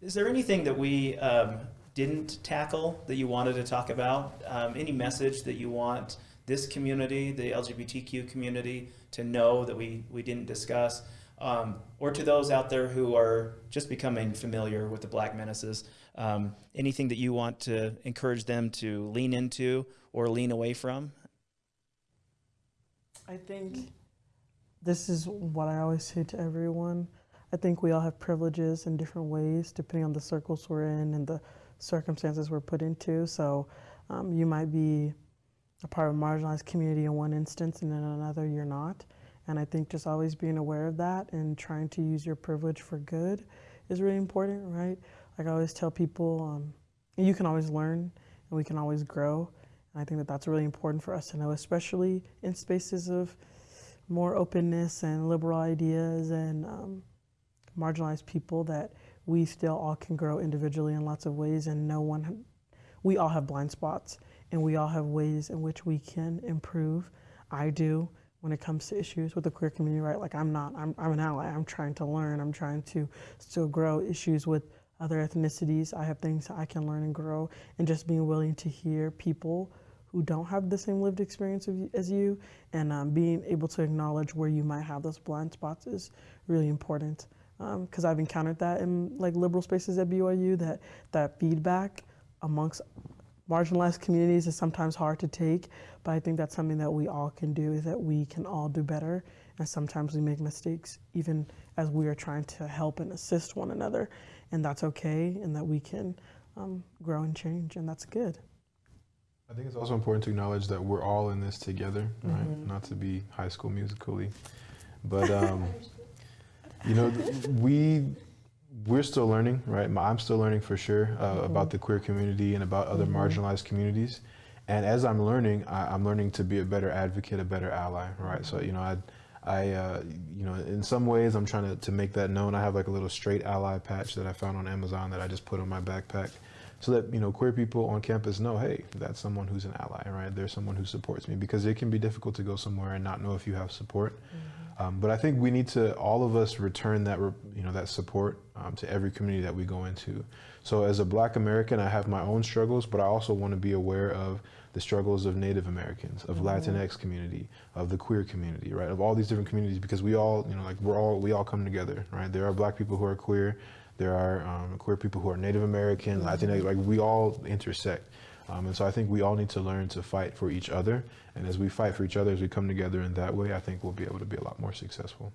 Is there anything that we um, didn't tackle that you wanted to talk about? Um, any message that you want this community, the LGBTQ community, to know that we, we didn't discuss? Um, or to those out there who are just becoming familiar with the Black Menaces, um, anything that you want to encourage them to lean into or lean away from? I think this is what I always say to everyone. I think we all have privileges in different ways, depending on the circles we're in and the circumstances we're put into. So um, you might be a part of a marginalized community in one instance, and in another, you're not. And I think just always being aware of that and trying to use your privilege for good is really important, right? Like I always tell people, um, you can always learn and we can always grow. And I think that that's really important for us to know, especially in spaces of more openness and liberal ideas and um, marginalized people, that we still all can grow individually in lots of ways and no one, we all have blind spots and we all have ways in which we can improve. I do when it comes to issues with the queer community, right? Like I'm not, I'm, I'm an ally. I'm trying to learn. I'm trying to still grow issues with other ethnicities. I have things I can learn and grow, and just being willing to hear people who don't have the same lived experience as you, and um, being able to acknowledge where you might have those blind spots is really important. Because um, I've encountered that in like liberal spaces at BYU, that that feedback amongst marginalized communities is sometimes hard to take, but I think that's something that we all can do is that we can all do better. And sometimes we make mistakes even as we are trying to help and assist one another. And that's okay, and that we can um, grow and change, and that's good. I think it's also important to acknowledge that we're all in this together, right? Mhm. Not to be high school musically, but um, (laughs) you know, we we're still learning, right? I'm still learning for sure uh, about the queer community and about other Mhm. marginalized communities. And as I'm learning, I, I'm learning to be a better advocate, a better ally, right? So you know, I, I, uh, you know, in some ways, I'm trying to, to make that known. I have like a little straight ally patch that I found on Amazon that I just put on my backpack, so that you know, queer people on campus know, hey, that's someone who's an ally, right? There's someone who supports me because it can be difficult to go somewhere and not know if you have support. Um, but I think we need to, all of us, return that, you know, that support um, to every community that we go into. So as a Black American, I have my own struggles, but I also want to be aware of the struggles of Native Americans, of Mhm. Latinx community, of the queer community, right? Of all these different communities, because we all, you know, like we're all, we all come together, right? There are Black people who are queer, there are um, queer people who are Native American, Latinx, like we all intersect. Um, and so I think we all need to learn to fight for each other. And as we fight for each other, as we come together in that way, I think we'll be able to be a lot more successful.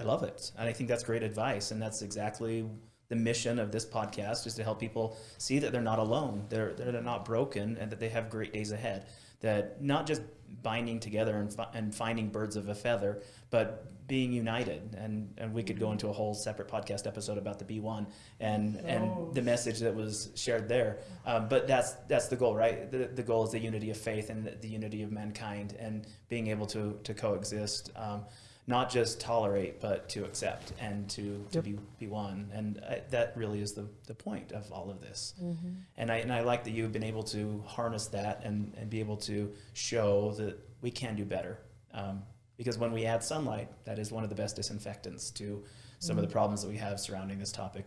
I love it. And I think that's great advice. And that's exactly the mission of this podcast is to help people see that they're not alone. They're, they're not broken and that they have great days ahead. That not just binding together and, fi- and finding birds of a feather, but being united. And, and we could go into a whole separate podcast episode about the Be One and, and the message that was shared there. Um, but that's, that's the goal, right? The, the goal is the unity of faith and the, the unity of mankind and being able to, to coexist. Um, not just tolerate, but to accept and to, to Yep. be, be one. And I, that really is the, the point of all of this. Mhm. And I, and I like that you've been able to harness that and, and be able to show that we can do better. Um, because when we add sunlight, that is one of the best disinfectants to some of the Mhm. problems that we have surrounding this topic.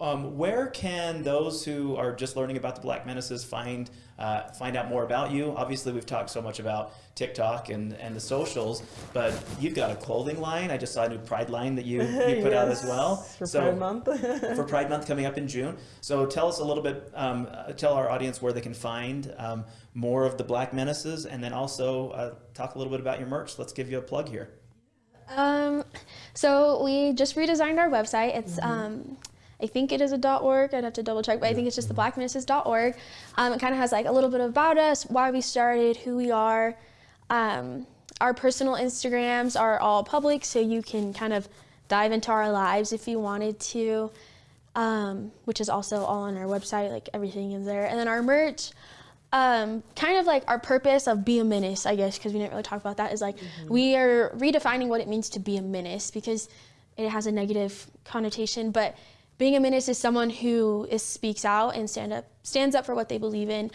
Um, where can those who are just learning about the Black Menaces find uh, find out more about you? Obviously, we've talked so much about TikTok and, and the socials, but you've got a clothing line. I just saw a new Pride line that you, (laughs) you put out as Yes, well. for Pride Month. (laughs) for Pride Month coming up in June. So tell us a little bit, um, uh, tell our audience where they can find um, more of the Black Menaces, and then also uh, talk a little bit about your merch. Let's give you a plug here. Um, so we just redesigned our website. It's um, I think it is a .org. I'd have to double check, but I think it's just the blackmenaces.org. Um, it kind of has like a little bit about us, why we started, who we are. Um, our personal Instagrams are all public, so you can kind of dive into our lives if you wanted to, um, which is also all on our website. Like everything is there, and then our merch um, kind of like our purpose of be a menace, I guess, because we didn't really talk about that, is like we are redefining what it means to be a menace because it has a negative connotation. But being a menace is someone who is, speaks out and stand up, stands up for what they believe in.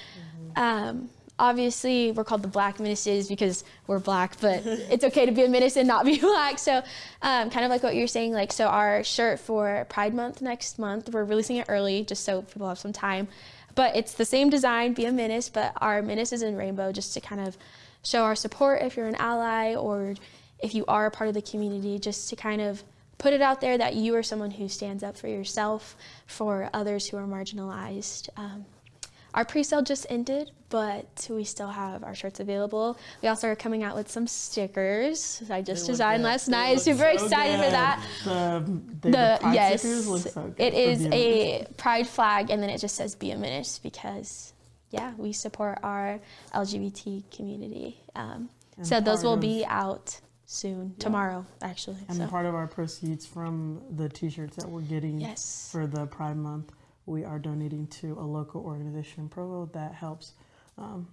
Um, obviously, we're called the Black Menaces because we're black, but (laughs) it's okay to be a menace and not be (laughs) black. So, um, kind of like what you're saying, like, so our shirt for Pride Month next month, we're releasing it early just so people have some time. But it's the same design, be a menace, but our menace is in rainbow just to kind of show our support if you're an ally or if you are a part of the community, just to kind of put it out there that you are someone who stands up for yourself, for others who are marginalized. Um, our pre-sale just ended, but we still have our shirts available. We also are coming out with some stickers. I just They designed last They night. Super so excited for that. The, the, the pride yes, stickers look so good it for is being a pride flag, and then it just says "Be a Menace" because, yeah, we support our LGBT community. Um, so those will be out soon, Yeah. tomorrow actually. And so. part of our proceeds from the T-shirts that we're getting Yes. for the Pride Month, we are donating to a local organization in Provo that helps um,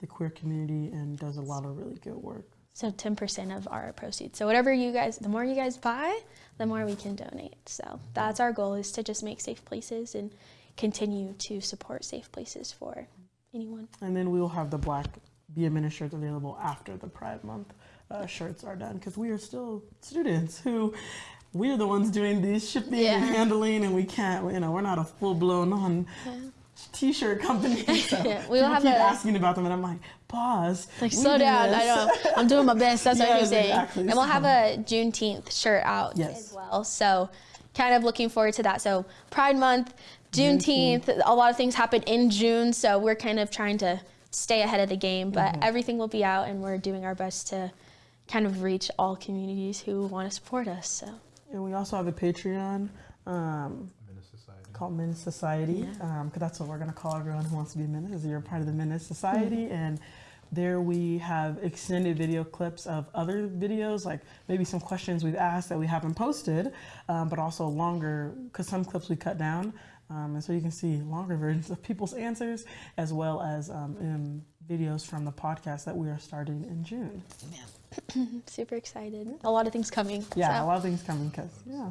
the queer community and does a lot of really good work. So 10% of our proceeds. So whatever you guys, the more you guys buy, the more we can donate. So that's our goal is to just make safe places and continue to support safe places for anyone. And then we will have the black Be a Menace shirts available after the Pride Month uh, shirts are done because we are still students who we're the ones doing these shipping Yeah. and handling and we can't you know we're not a full blown on t-shirt company (laughs) so Yeah, we will have keep a- asking about them and I'm like pause Like slow do down. I know. I'm doing my best. That's what (laughs) you're saying. exactly. And we'll have a Juneteenth shirt out Yes. as well. So kind of looking forward to that. So Pride Month, Juneteenth, a lot of things happen in June. So we're kind of trying to stay ahead of the game, but Mhm. everything will be out and we're doing our best to kind of reach all communities who want to support us. So And we also have a Patreon um, called Menace Society, because that's what we're going to call everyone who wants to be a menace. is You're part of the Menace Society, and there we have extended video clips of other videos, like maybe some questions we've asked that we haven't posted, um, but also longer, because some clips we cut down. Um, and so you can see longer (laughs) versions of people's answers, as well as um, um, videos from the podcast that we are starting in June. (laughs) super excited. A lot of things coming. Yeah, so. a lot of things coming, because, yeah.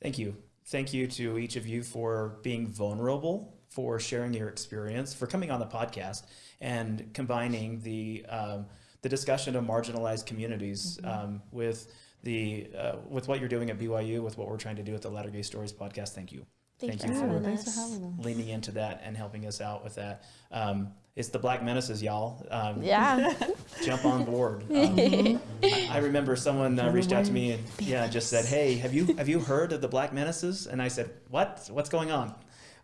Thank you. Thank you to each of you for being vulnerable, for sharing your experience, for coming on the podcast and combining the um, the discussion of marginalized communities um, with the uh, with what you're doing at BYU, with what we're trying to do at the Latter Gay Stories podcast. Thank you. Thanks Thank for you for having Thanks for having us. leaning into that and helping us out with that. Um, it's the Black Menaces, y'all. Um, Yeah. (laughs) jump on board. (laughs) Um, I, I remember someone uh, reached out to me and yeah, just said, "Hey, have you have you heard of the Black Menaces?" And I said, "What? What's going on?"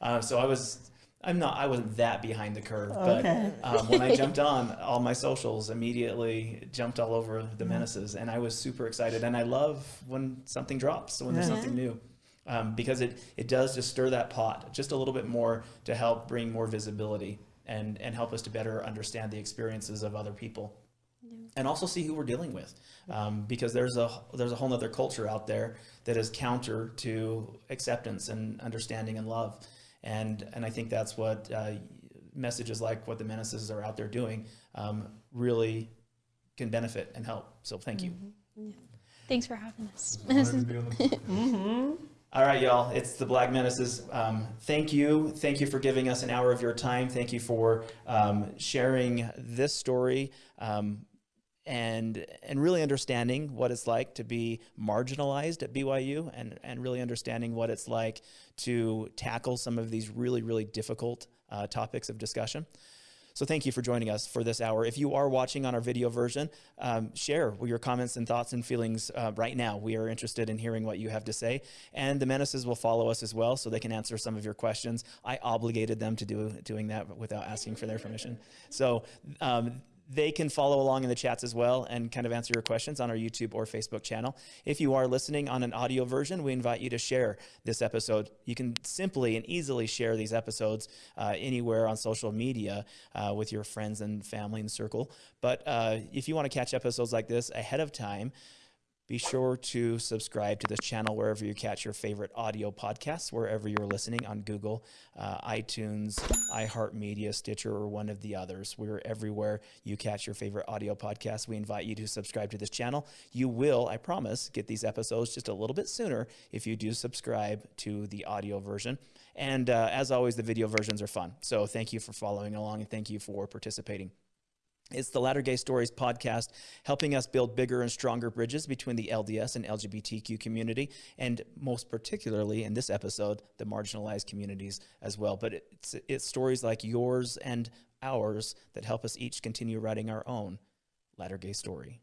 Uh, so I was. I'm not. I wasn't that behind the curve, but um, when I (laughs) jumped on, all my socials immediately jumped all over the menaces, and I was super excited. And I love when something drops, when there's Yeah. something new, um, because it it does just stir that pot just a little bit more to help bring more visibility and and help us to better understand the experiences of other people. And also see who we're dealing with um, because there's a there's a whole other culture out there that is counter to acceptance and understanding and love. And and I think that's what uh, messages like what the menaces are out there doing um, really can benefit and help. So thank you. Thanks for having us. (laughs) All right, y'all. It's the Black Menaces. Um, thank you. Thank you for giving us an hour of your time. Thank you for um, sharing this story. Um, and and really understanding what it's like to be marginalized at BYU and and really understanding what it's like to tackle some of these really really difficult uh, topics of discussion. So thank you for joining us for this hour. If you are watching on our video version, um, share your comments and thoughts and feelings uh, right now. We are interested in hearing what you have to say. And the menaces will follow us as well so they can answer some of your questions. I obligated them to do doing that without asking for their permission. So um, they can follow along in the chats as well and kind of answer your questions on our YouTube or Facebook channel. If you are listening on an audio version, we invite you to share this episode. You can simply and easily share these episodes uh, anywhere on social media uh, with your friends and family and circle. But uh, if you want to catch episodes like this ahead of time, be sure to subscribe to this channel wherever you catch your favorite audio podcasts, wherever you're listening on Google, uh, iTunes, iHeartMedia, Stitcher, or one of the others. We're everywhere you catch your favorite audio podcasts. We invite you to subscribe to this channel. You will, I promise, get these episodes just a little bit sooner if you do subscribe to the audio version. And uh, as always, the video versions are fun. So thank you for following along and thank you for participating. It's the Latter Gay Stories podcast, helping us build bigger and stronger bridges between the LDS and LGBTQ community, and most particularly in this episode, the marginalized communities as well. But it's, it's stories like yours and ours that help us each continue writing our own Latter Gay story.